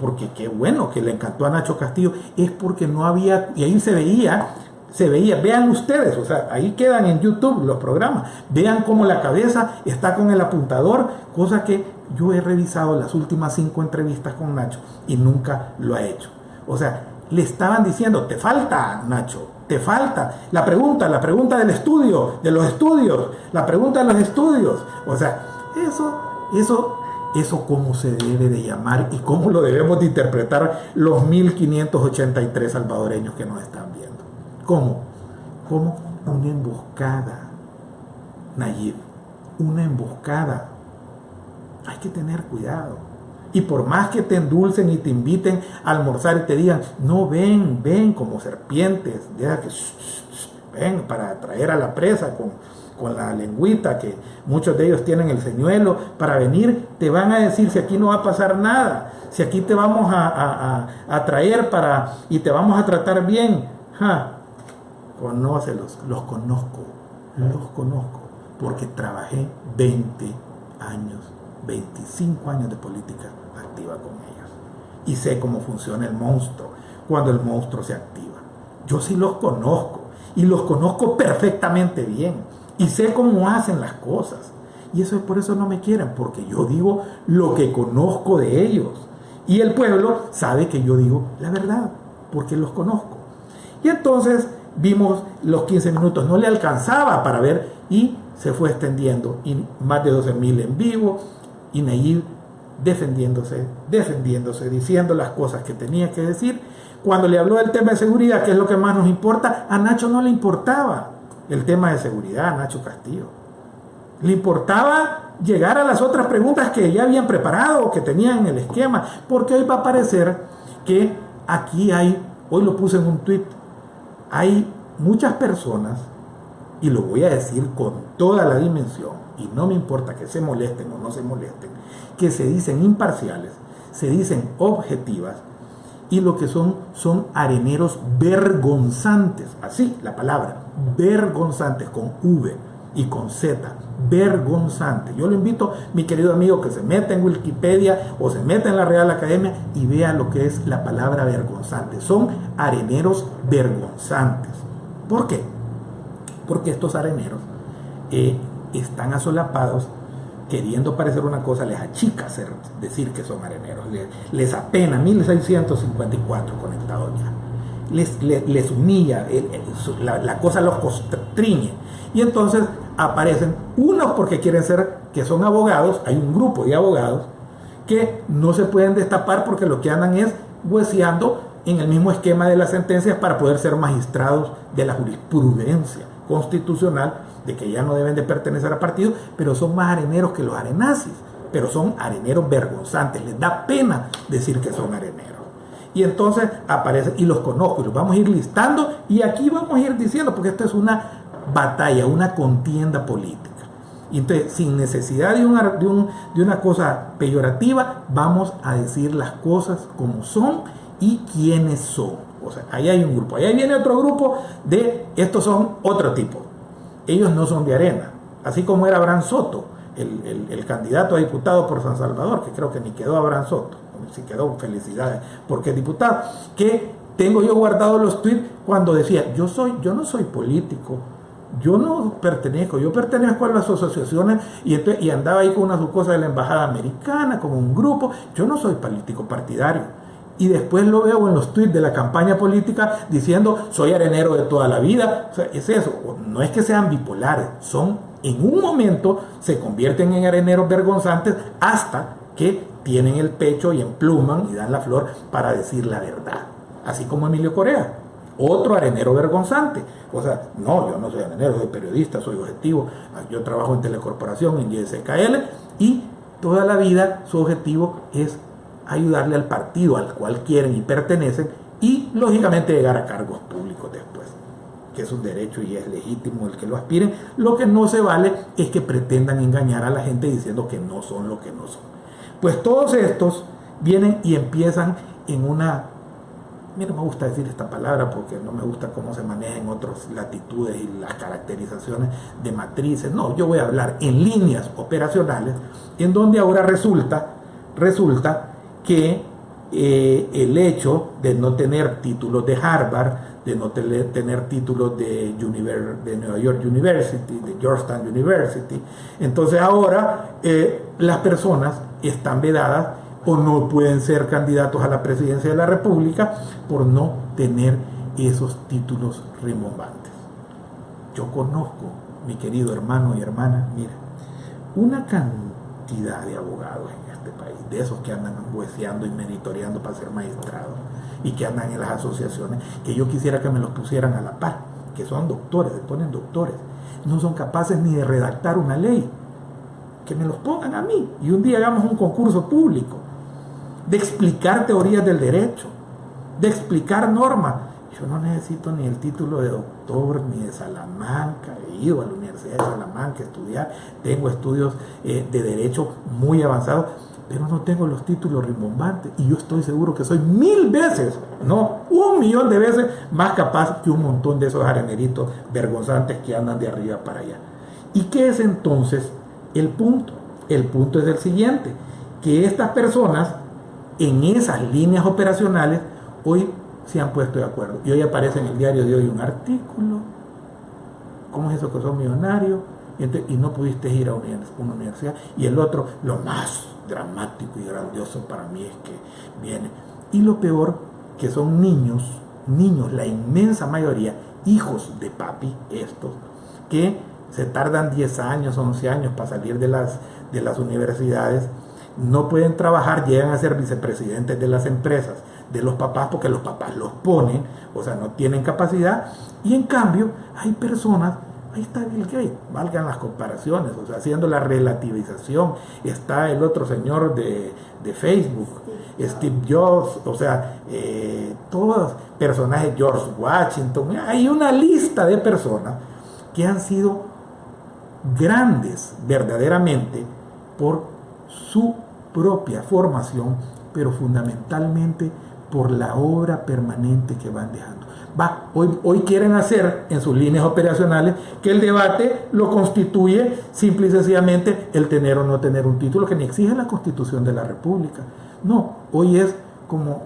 Porque qué bueno que le encantó a Nacho Castillo, es porque no había, y ahí se veía se veía, vean ustedes, o sea, ahí quedan en YouTube los programas, vean cómo la cabeza está con el apuntador, cosa que yo he revisado las últimas cinco entrevistas con Nacho y nunca lo ha hecho. O sea, le estaban diciendo, te falta, Nacho, te falta. La pregunta, la pregunta del estudio, de los estudios, la pregunta de los estudios. O sea, eso, eso, eso cómo se debe de llamar y cómo lo debemos de interpretar los 1583 salvadoreños que nos están viendo. ¿Cómo? Como una emboscada, Nayib, una emboscada. Hay que tener cuidado. Y por más que te endulcen y te inviten a almorzar y te digan, no ven, ven como serpientes, deja que ven para atraer a la presa con, con la lengüita, que muchos de ellos tienen el señuelo, para venir, te van a decir si aquí no va a pasar nada, si aquí te vamos a, traer para y te vamos a tratar bien. Ja, conócelos, los conozco, los conozco, porque trabajé 20 años, 25 años de política activa con ellos. Y sé cómo funciona el monstruo cuando el monstruo se activa. Yo sí los conozco y los conozco perfectamente bien y sé cómo hacen las cosas. Y eso es por eso no me quieren, porque yo digo lo que conozco de ellos. Y el pueblo sabe que yo digo la verdad, porque los conozco. Y entonces vimos los 15 minutos, no le alcanzaba para ver y se fue extendiendo y más de 12 mil en vivo y Nayib defendiéndose, defendiéndose, diciendo las cosas que tenía que decir. Cuando le habló del tema de seguridad, que es lo que más nos importa, a Nacho no le importaba el tema de seguridad, Nacho Castillo. Le importaba llegar a las otras preguntas que ya habían preparado o que tenían en el esquema, porque hoy va a parecer que aquí hay, hoy lo puse en un tweet, hay muchas personas, y lo voy a decir con toda la dimensión, y no me importa que se molesten o no se molesten, que se dicen imparciales, se dicen objetivas, y lo que son son areneros vergonzantes, así la palabra, vergonzantes con V y con Z, vergonzante. Yo lo invito, mi querido amigo, que se meta en Wikipedia o se meta en la Real Academia y vea lo que es la palabra vergonzante. Son areneros vergonzantes. ¿Por qué? Porque estos areneros eh, están asolapados queriendo parecer una cosa, les achica ser, decir que son areneros, les, apena 1654 conectados ya, les, humilla, la, la, cosa los constriñe. Y entonces aparecen unos porque quieren ser, que son abogados, hay un grupo de abogados que no se pueden destapar porque lo que andan es hueseando en el mismo esquema de las sentencias para poder ser magistrados de la jurisprudencia constitucional de que ya no deben de pertenecer a partidos, pero son más areneros que los arenazis, pero son areneros vergonzantes, les da pena decir que son areneros. Y entonces aparecen, y los conozco, y los vamos a ir listando, y aquí vamos a ir diciendo, porque esto es una batalla, una contienda política. Y entonces, sin necesidad de una, de una cosa peyorativa, vamos a decir las cosas como son y quiénes son. O sea, ahí hay un grupo. Ahí viene otro grupo de, estos son otro tipo. Ellos no son de arena. Así como era Abraham Soto, el, el, candidato a diputado por San Salvador, que creo que ni quedó Abraham Soto. Si quedó, felicidades, porque es diputado. Que tengo yo guardado los tweets cuando decía, yo, soy, yo no soy político, yo no pertenezco, yo pertenezco a las asociaciones y, andaba ahí con unas cosas de la embajada americana, como un grupo. Yo no soy político partidario. Y después lo veo en los tweets de la campaña política diciendo soy arenero de toda la vida. es eso. No es que sean bipolares, son en un momento se convierten en areneros vergonzantes hasta que tienen el pecho y empluman y dan la flor para decir la verdad. Así como Emilio Corea otro arenero vergonzante. O sea, no, yo no soy arenero, soy periodista, soy objetivo, yo trabajo en Telecorporación, en YSKL, y toda la vida su objetivo es ayudarle al partido al cual quieren y pertenecen y lógicamente llegar a cargos públicos después, que es un derecho y es legítimo el que lo aspiren. Lo que no se vale es que pretendan engañar a la gente diciendo que no son lo que no son. Pues todos estos vienen y empiezan en una mí no me gusta decir esta palabra porque no me gusta cómo se maneja en otras latitudes y las caracterizaciones de matrices. No, yo voy a hablar en líneas operacionales, en donde ahora resulta, resulta que eh, el hecho de no tener títulos de Harvard, de no tener, títulos de, de New York University, de Georgetown University, entonces ahora eh, las personas están vedadas o no pueden ser candidatos a la presidencia de la República por no tener esos títulos rimbombantes. Yo conozco, mi querido hermano y hermana, mira, una cantidad de abogados en este país, de esos que andan hueseando y monitoreando para ser magistrados y que andan en las asociaciones, que yo quisiera que me los pusieran a la par, que son doctores, se ponen doctores, no son capaces ni de redactar una ley, que me los pongan a mí y un día hagamos un concurso público de explicar teorías del derecho, de explicar normas. Yo no necesito ni el título de doctor ni de Salamanca, he ido a la Universidad de Salamanca a estudiar, tengo estudios eh, de derecho muy avanzados, pero no tengo los títulos rimbombantes y yo estoy seguro que soy mil veces, no, un millón de veces más capaz que un montón de esos areneritos vergonzantes que andan de arriba para allá. ¿Y qué es entonces el punto? El punto es el siguiente, que estas personas en esas líneas operacionales hoy se han puesto de acuerdo. Y hoy aparece en el diario de hoy un artículo, ¿cómo es eso que son millonarios? Y, no pudiste ir a una universidad. Y el otro, lo más dramático y grandioso para mí es que viene. Y lo peor, que son niños, niños, la inmensa mayoría, hijos de papi, estos, que se tardan 10 años, 11 años para salir de las, de las universidades no pueden trabajar, llegan a ser vicepresidentes de las empresas, de los papás, porque los papás los ponen, o sea, no tienen capacidad, y en cambio hay personas, ahí está Bill Gates, valgan las comparaciones, o sea, haciendo la relativización, está el otro señor de, Facebook, Steve Jobs, o sea, eh, todos personajes, George Washington, hay una lista de personas que han sido grandes verdaderamente por su propia formación, pero fundamentalmente por la obra permanente que van dejando. Va, hoy, hoy quieren hacer en sus líneas operacionales que el debate lo constituye simple y sencillamente el tener o no tener un título que ni exige la constitución de la República. No, hoy es como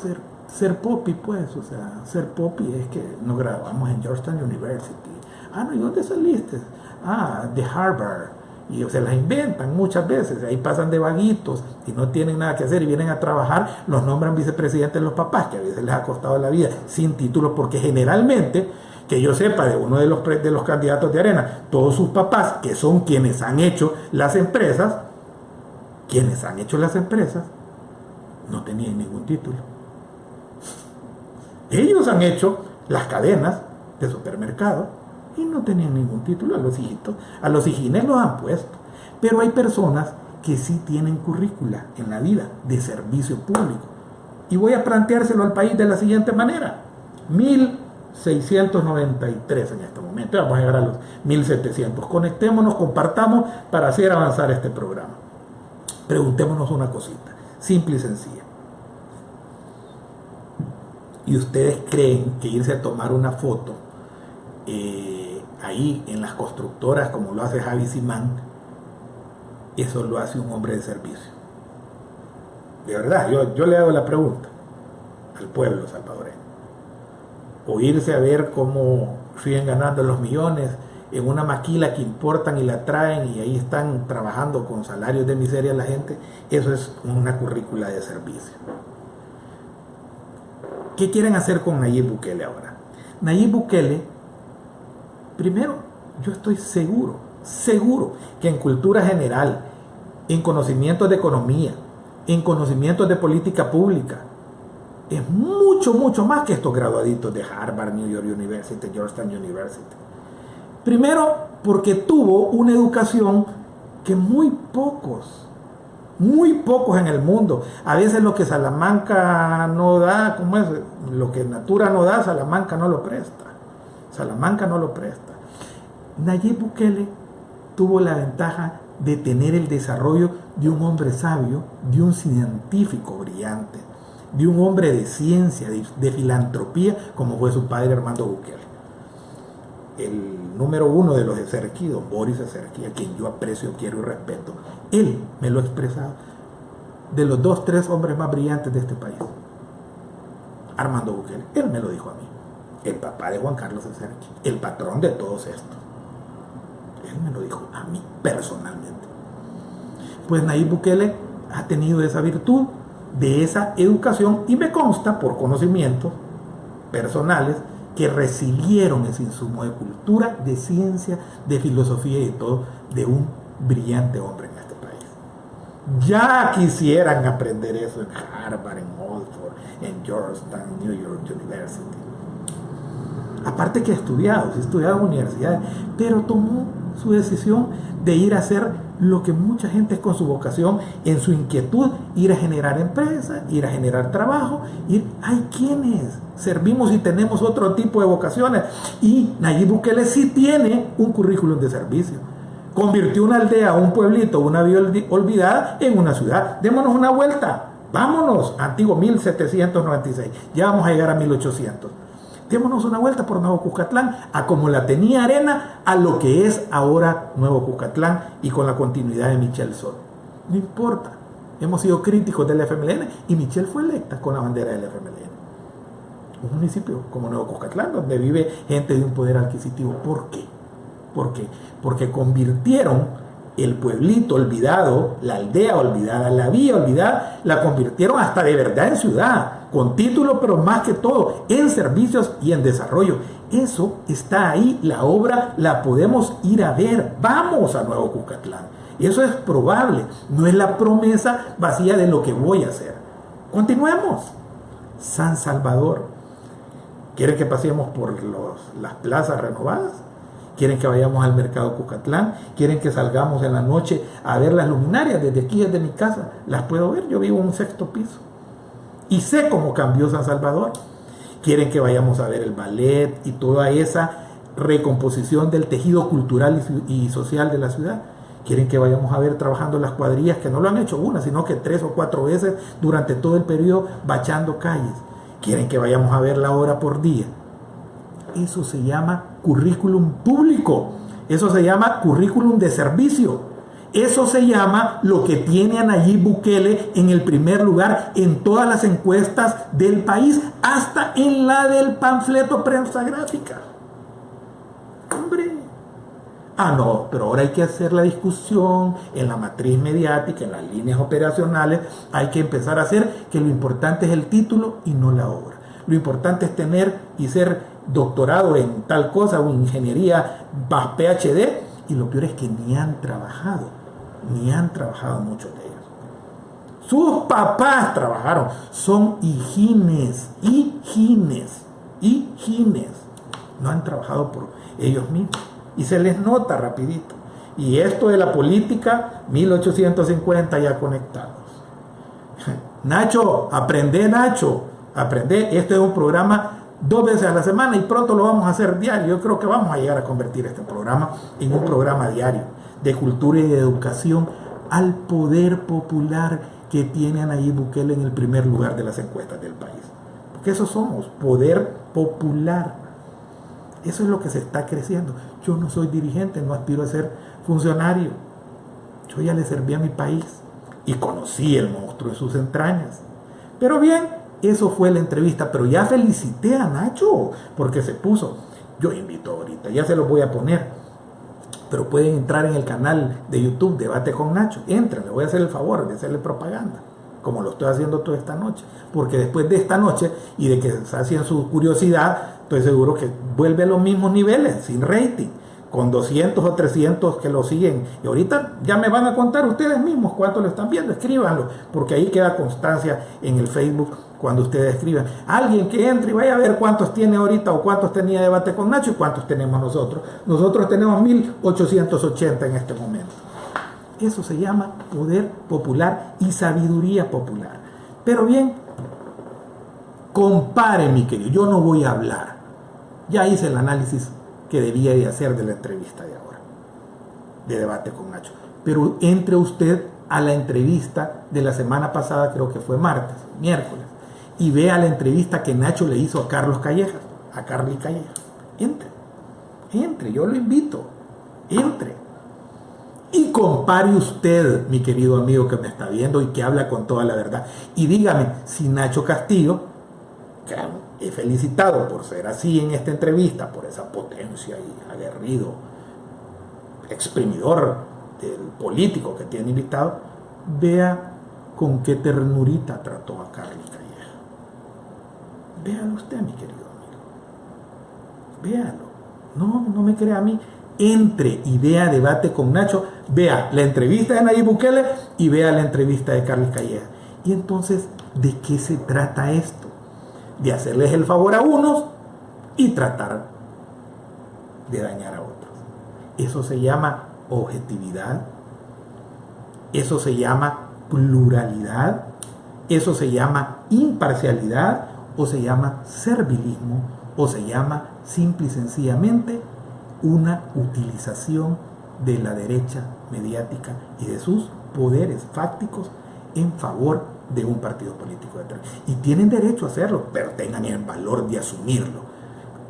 ser, ser popi, pues, o sea, ser popi es que nos grabamos en Georgetown University. Ah, no, ¿y dónde saliste? Ah, de Harvard y se las inventan muchas veces, ahí pasan de vaguitos y no tienen nada que hacer y vienen a trabajar, los nombran vicepresidentes los papás, que a veces les ha costado la vida sin título, porque generalmente, que yo sepa de uno de los, de los candidatos de arena, todos sus papás, que son quienes han hecho las empresas, quienes han hecho las empresas, no tenían ningún título. Ellos han hecho las cadenas de supermercados y no tenían ningún título a los hijitos. A los hijines los han puesto. Pero hay personas que sí tienen currícula en la vida de servicio público. Y voy a planteárselo al país de la siguiente manera. 1693 en este momento. Vamos a llegar a los 1700. Conectémonos, compartamos para hacer avanzar este programa. Preguntémonos una cosita, simple y sencilla. ¿Y ustedes creen que irse a tomar una foto eh, ahí en las constructoras como lo hace Javi Simán, eso lo hace un hombre de servicio. De verdad, yo, yo le hago la pregunta al pueblo salvadoreño. O irse a ver cómo siguen ganando los millones en una maquila que importan y la traen y ahí están trabajando con salarios de miseria la gente, eso es una currícula de servicio. ¿Qué quieren hacer con Nayib Bukele ahora? Nayib Bukele Primero, yo estoy seguro, seguro que en cultura general, en conocimientos de economía, en conocimientos de política pública, es mucho, mucho más que estos graduaditos de Harvard, New York University, Georgetown University. Primero, porque tuvo una educación que muy pocos muy pocos en el mundo. A veces lo que Salamanca no da, ¿cómo es? Lo que Natura no da, Salamanca no lo presta. Salamanca no lo presta. Nayib Bukele tuvo la ventaja de tener el desarrollo de un hombre sabio, de un científico brillante, de un hombre de ciencia, de, filantropía, como fue su padre Armando Bukele. El número uno de los Eserquí, don Boris Eserquí, a quien yo aprecio, quiero y respeto, él me lo ha expresado, de los dos, tres hombres más brillantes de este país. Armando Bukele, él me lo dijo a mí, el papá de Juan Carlos Eserquí, el patrón de todos estos. Él me lo dijo a mí personalmente. Pues Nayib Bukele ha tenido esa virtud de esa educación y me consta por conocimientos personales que recibieron ese insumo de cultura, de ciencia, de filosofía y de todo de un brillante hombre en este país. Ya quisieran aprender eso en Harvard, en Oxford, en Georgetown, New York University. Aparte que ha estudiado, ha estudiado en universidades, pero tomó su decisión de ir a hacer lo que mucha gente es con su vocación, en su inquietud, ir a generar empresas, ir a generar trabajo, ir, hay quienes servimos y tenemos otro tipo de vocaciones. Y Nayib Bukele sí tiene un currículum de servicio. Convirtió una aldea, un pueblito, una vía olvidada en una ciudad. Démonos una vuelta. Vámonos, antiguo 1796. Ya vamos a llegar a 1800 démonos una vuelta por Nuevo Cuscatlán, a como la tenía Arena, a lo que es ahora Nuevo Cuscatlán y con la continuidad de Michelle Sol. No importa, hemos sido críticos del FMLN y Michelle fue electa con la bandera del FMLN. Un municipio como Nuevo Cuscatlán, donde vive gente de un poder adquisitivo. ¿Por qué? ¿Por qué? Porque convirtieron el pueblito olvidado, la aldea olvidada, la vía olvidada, la convirtieron hasta de verdad en ciudad con título, pero más que todo en servicios y en desarrollo. Eso está ahí, la obra la podemos ir a ver. Vamos a Nuevo Cucatlán. Eso es probable, no es la promesa vacía de lo que voy a hacer. Continuemos. San Salvador. ¿Quieren que pasemos por las plazas renovadas? ¿Quieren que vayamos al mercado Cucatlán? ¿Quieren que salgamos en la noche a ver las luminarias desde aquí, desde mi casa? Las puedo ver, yo vivo en un sexto piso y sé cómo cambió San Salvador. Quieren que vayamos a ver el ballet y toda esa recomposición del tejido cultural y social de la ciudad. Quieren que vayamos a ver trabajando las cuadrillas, que no lo han hecho una, sino que tres o cuatro veces durante todo el periodo bachando calles. Quieren que vayamos a ver la hora por día. Eso se llama currículum público. Eso se llama currículum de servicio. Eso se llama lo que tiene a Bukele en el primer lugar en todas las encuestas del país, hasta en la del panfleto prensa gráfica. Hombre. Ah, no, pero ahora hay que hacer la discusión en la matriz mediática, en las líneas operacionales. Hay que empezar a hacer que lo importante es el título y no la obra. Lo importante es tener y ser doctorado en tal cosa o ingeniería PhD y lo peor es que ni han trabajado ni han trabajado muchos de ellos. Sus papás trabajaron, son hijines, hijines, hijines. No han trabajado por ellos mismos. Y se les nota rapidito. Y esto de la política, 1850 ya conectados. Nacho, aprende Nacho, aprende. Esto es un programa dos veces a la semana y pronto lo vamos a hacer diario. Yo creo que vamos a llegar a convertir este programa en un programa diario de cultura y de educación al poder popular que tiene Nayib Bukele en el primer lugar de las encuestas del país. Porque eso somos, poder popular. Eso es lo que se está creciendo. Yo no soy dirigente, no aspiro a ser funcionario. Yo ya le serví a mi país y conocí el monstruo de sus entrañas. Pero bien, eso fue la entrevista, pero ya felicité a Nacho porque se puso. Yo invito ahorita, ya se lo voy a poner pero pueden entrar en el canal de YouTube Debate con Nacho. Entren, le voy a hacer el favor de hacerle propaganda, como lo estoy haciendo toda esta noche. Porque después de esta noche y de que se hacían su curiosidad, estoy seguro que vuelve a los mismos niveles, sin rating, con 200 o 300 que lo siguen. Y ahorita ya me van a contar ustedes mismos cuánto lo están viendo, escríbanlo, porque ahí queda constancia en el Facebook cuando ustedes escriban. Alguien que entre y vaya a ver cuántos tiene ahorita o cuántos tenía debate con Nacho y cuántos tenemos nosotros. Nosotros tenemos 1880 en este momento. Eso se llama poder popular y sabiduría popular. Pero bien, compare mi querido, yo no voy a hablar. Ya hice el análisis que debía de hacer de la entrevista de ahora, de debate con Nacho. Pero entre usted a la entrevista de la semana pasada, creo que fue martes, miércoles, y vea la entrevista que Nacho le hizo a Carlos Callejas, a Carly Callejas. Entre, entre, yo lo invito, entre. Y compare usted, mi querido amigo que me está viendo y que habla con toda la verdad, y dígame si Nacho Castillo, que he felicitado por ser así en esta entrevista, por esa potencia y aguerrido, exprimidor del político que tiene invitado, vea con qué ternurita trató a Carly Calleja. Véalo usted, mi querido amigo. Véalo. No, no me crea a mí entre y vea debate con Nacho, vea la entrevista de Nayib Bukele y vea la entrevista de Carlos Calleja. Y entonces, ¿de qué se trata esto? De hacerles el favor a unos y tratar de dañar a otros. Eso se llama objetividad, eso se llama pluralidad, eso se llama imparcialidad o se llama servilismo o se llama simple y sencillamente una utilización de la derecha mediática y de sus poderes fácticos en favor de un partido político de Y tienen derecho a hacerlo, pero tengan el valor de asumirlo.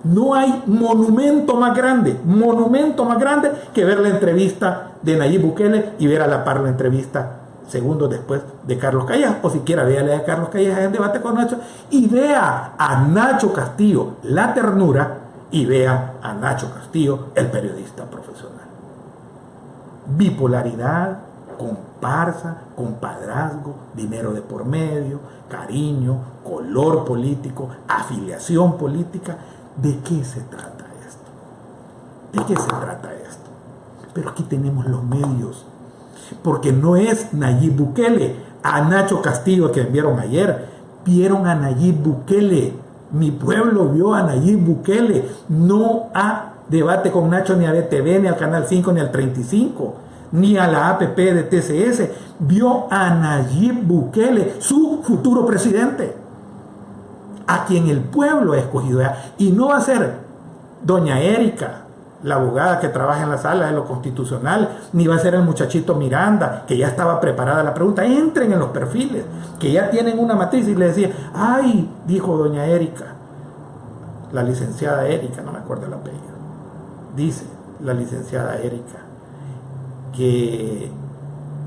No hay monumento más grande, monumento más grande que ver la entrevista de Nayib Bukele y ver a la par la entrevista segundos después de Carlos Calleja, o siquiera véale a Carlos Calleja en debate con Nacho y vea a Nacho Castillo la ternura y vea a Nacho Castillo, el periodista profesional. Bipolaridad, comparsa, compadrazgo, dinero de por medio, cariño, color político, afiliación política. ¿De qué se trata esto? ¿De qué se trata esto? Pero aquí tenemos los medios. Porque no es Nayib Bukele, a Nacho Castillo que enviaron ayer, vieron a Nayib Bukele mi pueblo vio a Nayib Bukele, no a debate con Nacho ni a BTV, ni al Canal 5, ni al 35, ni a la APP de TCS. Vio a Nayib Bukele, su futuro presidente, a quien el pueblo ha escogido. Y no va a ser doña Erika, la abogada que trabaja en la sala de lo constitucional, ni va a ser el muchachito Miranda, que ya estaba preparada la pregunta. Entren en los perfiles, que ya tienen una matriz. Y le decía, ay, dijo doña Erika, la licenciada Erika, no me acuerdo el apellido, dice la licenciada Erika, que,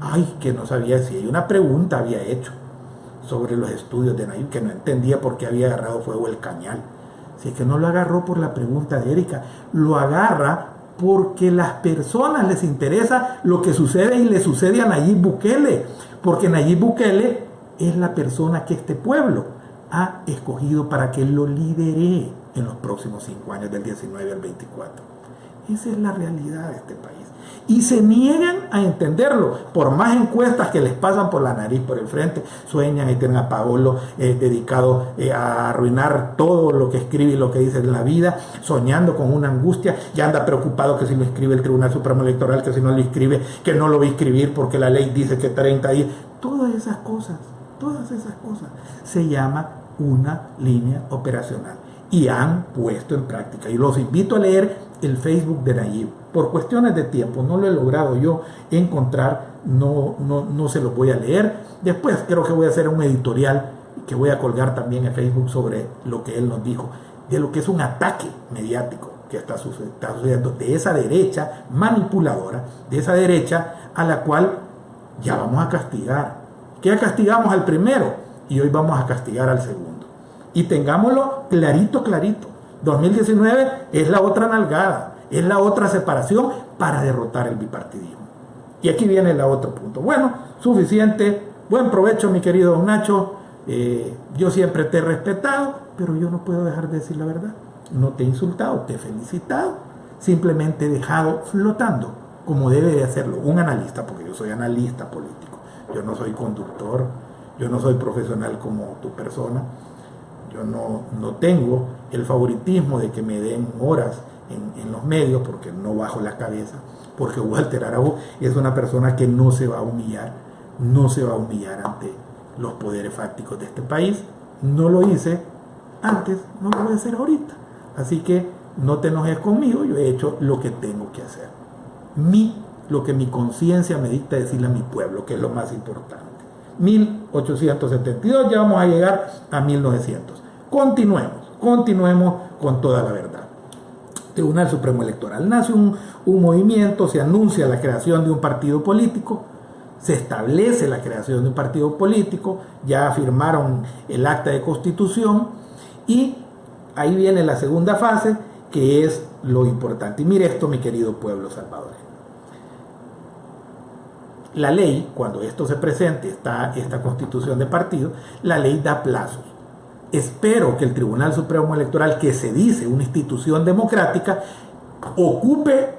ay, que no sabía si una pregunta había hecho sobre los estudios de Nayib, que no entendía por qué había agarrado fuego el cañal es que no lo agarró por la pregunta de Erika, lo agarra porque las personas les interesa lo que sucede y le sucede a Nayib Bukele, porque Nayib Bukele es la persona que este pueblo ha escogido para que lo lidere en los próximos cinco años, del 19 al 24. Esa es la realidad de este país y se niegan a entenderlo. Por más encuestas que les pasan por la nariz, por el frente, sueñan y tienen a Paolo eh, dedicado eh, a arruinar todo lo que escribe y lo que dice en la vida, soñando con una angustia, ya anda preocupado que si lo escribe el Tribunal Supremo Electoral, que si no lo escribe, que no lo va a escribir porque la ley dice que 30 días. Todas esas cosas, todas esas cosas se llama una línea operacional y han puesto en práctica. Y los invito a leer el Facebook de Nayib. Por cuestiones de tiempo, no lo he logrado yo encontrar, no, no, no se los voy a leer. Después creo que voy a hacer un editorial que voy a colgar también en Facebook sobre lo que él nos dijo, de lo que es un ataque mediático que está sucediendo de esa derecha manipuladora, de esa derecha a la cual ya vamos a castigar. Que ya castigamos al primero y hoy vamos a castigar al segundo. Y tengámoslo clarito, clarito. 2019 es la otra nalgada, es la otra separación para derrotar el bipartidismo. Y aquí viene el otro punto. Bueno, suficiente. Buen provecho, mi querido don Nacho. Eh, yo siempre te he respetado, pero yo no puedo dejar de decir la verdad. No te he insultado, te he felicitado. Simplemente he dejado flotando, como debe de hacerlo un analista, porque yo soy analista político. Yo no soy conductor, yo no soy profesional como tu persona yo no, no tengo el favoritismo de que me den horas en, los medios porque no bajo la cabeza. porque Walter Araújo es una persona que no se va a humillar, no se va a humillar ante los poderes fácticos de este país. No lo hice antes, no lo voy a hacer ahorita. Así que no te enojes conmigo, yo he hecho lo que tengo que hacer. Mi, lo que mi conciencia me dicta decirle a mi pueblo, que es lo más importante. 1872, ya vamos a llegar a 1900. Continuemos, continuemos con toda la verdad. Tribunal Supremo Electoral. Nace un, un, movimiento, se anuncia la creación de un partido político, se establece la creación de un partido político, ya firmaron el acta de constitución y ahí viene la segunda fase, que es lo importante. Y mire esto, mi querido pueblo salvadoreño. La ley, cuando esto se presente, está esta constitución de partido, la ley da plazos. Espero que el Tribunal Supremo Electoral, que se dice una institución democrática, ocupe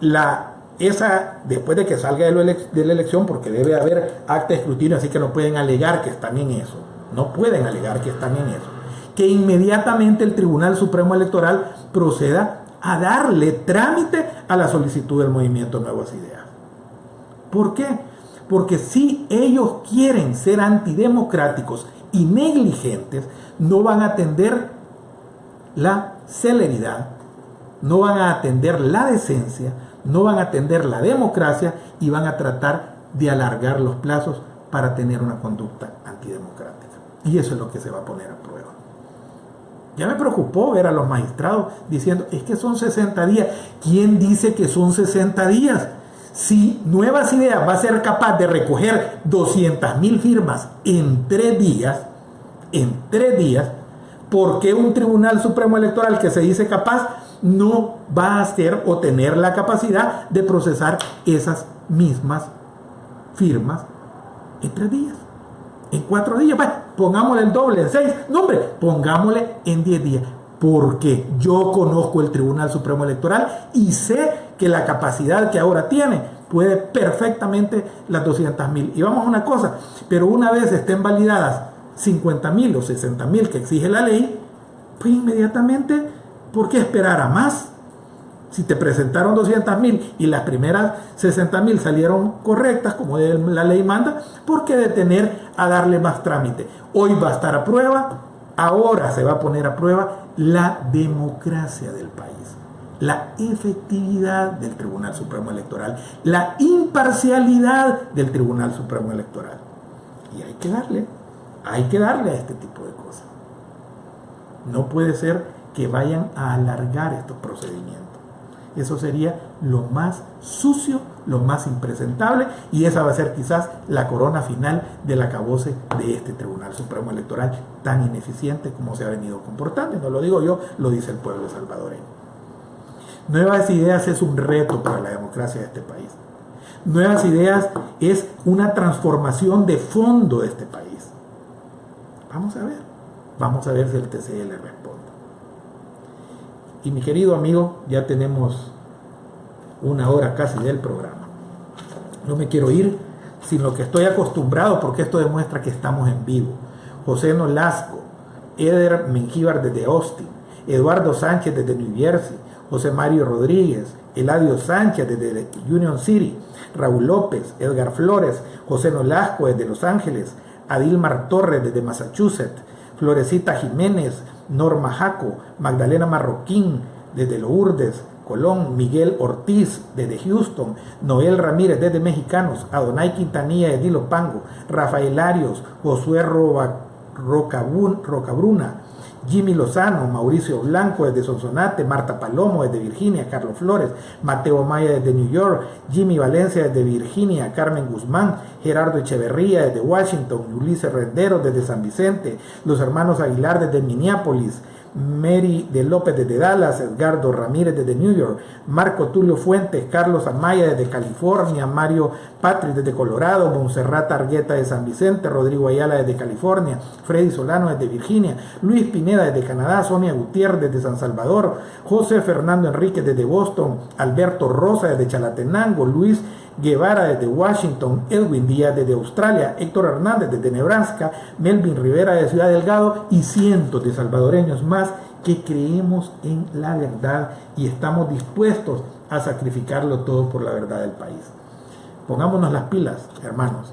la esa, después de que salga de, la elección, porque debe haber acta de escrutinio, así que no pueden alegar que están en eso. No pueden alegar que están en eso. Que inmediatamente el Tribunal Supremo Electoral proceda a darle trámite a la solicitud del movimiento Nuevas Ideas. ¿Por qué? Porque si ellos quieren ser antidemocráticos y negligentes, no van a atender la celeridad, no van a atender la decencia, no van a atender la democracia y van a tratar de alargar los plazos para tener una conducta antidemocrática. Y eso es lo que se va a poner a prueba. Ya me preocupó ver a los magistrados diciendo, es que son 60 días. ¿Quién dice que son 60 días? Si Nuevas Ideas va a ser capaz de recoger 200 mil firmas en tres días, en tres días, ¿por qué un Tribunal Supremo Electoral que se dice capaz no va a hacer o tener la capacidad de procesar esas mismas firmas en tres días? En cuatro días, pues, pongámosle el doble, en seis, no hombre, pongámosle en diez días porque yo conozco el Tribunal Supremo Electoral y sé que la capacidad que ahora tiene puede perfectamente las 200 mil. Y vamos a una cosa, pero una vez estén validadas 50 mil o 60 mil que exige la ley, pues inmediatamente, ¿por qué esperar a más? Si te presentaron 200 mil y las primeras 60 mil salieron correctas, como la ley manda, ¿por qué detener a darle más trámite? Hoy va a estar a prueba, ahora se va a poner a prueba la democracia del país, la efectividad del Tribunal Supremo Electoral, la imparcialidad del Tribunal Supremo Electoral. Y hay que darle, hay que darle a este tipo de cosas. No puede ser que vayan a alargar estos procedimientos. Eso sería lo más sucio, lo más impresentable y esa va a ser quizás la corona final del acabose de este Tribunal Supremo Electoral tan ineficiente como se ha venido comportando. no lo digo yo, lo dice el pueblo salvadoreño. Nuevas Ideas es un reto para la democracia de este país. Nuevas Ideas es una transformación de fondo de este país. Vamos a ver, vamos a ver si el TCL responde. Y mi querido amigo, ya tenemos una hora casi del programa. No me quiero ir sin lo que estoy acostumbrado porque esto demuestra que estamos en vivo. José Nolasco, Eder Mengíbar desde Austin, Eduardo Sánchez desde New Jersey, José Mario Rodríguez, Eladio Sánchez desde Union City, Raúl López, Edgar Flores, José Nolasco desde Los Ángeles, Adilmar Torres desde Massachusetts, Florecita Jiménez, Norma Jaco, Magdalena Marroquín desde Lourdes, Colón, Miguel Ortiz desde Houston, Noel Ramírez desde Mexicanos, Adonai Quintanilla de Dilopango, Rafael Arios, Josué Rocabruna, Jimmy Lozano, Mauricio Blanco desde Sonsonate, Marta Palomo desde Virginia, Carlos Flores, Mateo Maya desde New York, Jimmy Valencia desde Virginia, Carmen Guzmán, Gerardo Echeverría desde Washington, Ulises Rendero desde San Vicente, los hermanos Aguilar desde Minneapolis, Mary de López desde Dallas, Edgardo Ramírez desde New York, Marco Tulio Fuentes, Carlos Amaya desde California, Mario Patrick desde Colorado, Monserrat Argueta de San Vicente, Rodrigo Ayala desde California, Freddy Solano desde Virginia, Luis Pineda desde Canadá, Sonia Gutiérrez desde San Salvador, José Fernando Enrique desde Boston, Alberto Rosa desde Chalatenango, Luis Guevara desde Washington, Edwin Díaz desde Australia, Héctor Hernández desde Nebraska, Melvin Rivera de Ciudad Delgado y cientos de salvadoreños más que creemos en la verdad y estamos dispuestos a sacrificarlo todo por la verdad del país. Pongámonos las pilas, hermanos.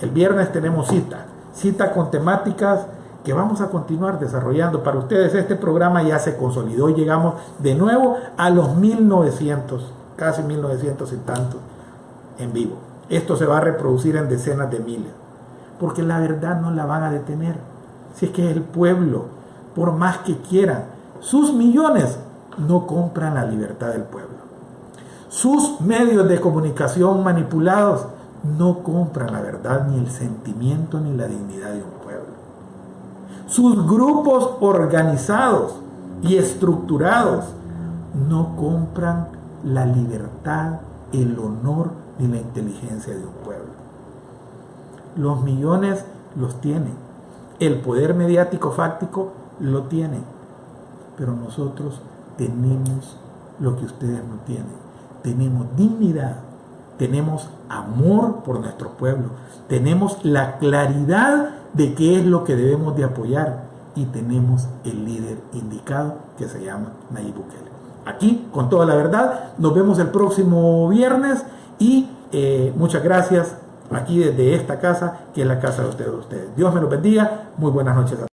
El viernes tenemos cita, cita con temáticas que vamos a continuar desarrollando. Para ustedes este programa ya se consolidó y llegamos de nuevo a los 1900, casi 1900 y tantos en vivo. Esto se va a reproducir en decenas de miles, porque la verdad no la van a detener. Si es que el pueblo, por más que quieran, sus millones no compran la libertad del pueblo. Sus medios de comunicación manipulados no compran la verdad, ni el sentimiento, ni la dignidad de un pueblo. Sus grupos organizados y estructurados no compran la libertad, el honor ni la inteligencia de un pueblo. Los millones los tienen. El poder mediático fáctico lo tienen. Pero nosotros tenemos lo que ustedes no tienen. Tenemos dignidad, tenemos amor por nuestro pueblo, tenemos la claridad de qué es lo que debemos de apoyar y tenemos el líder indicado que se llama Nayib Bukele. Aquí, con toda la verdad, nos vemos el próximo viernes y eh, muchas gracias aquí desde esta casa, que es la casa de ustedes. Dios me los bendiga. Muy buenas noches a todos.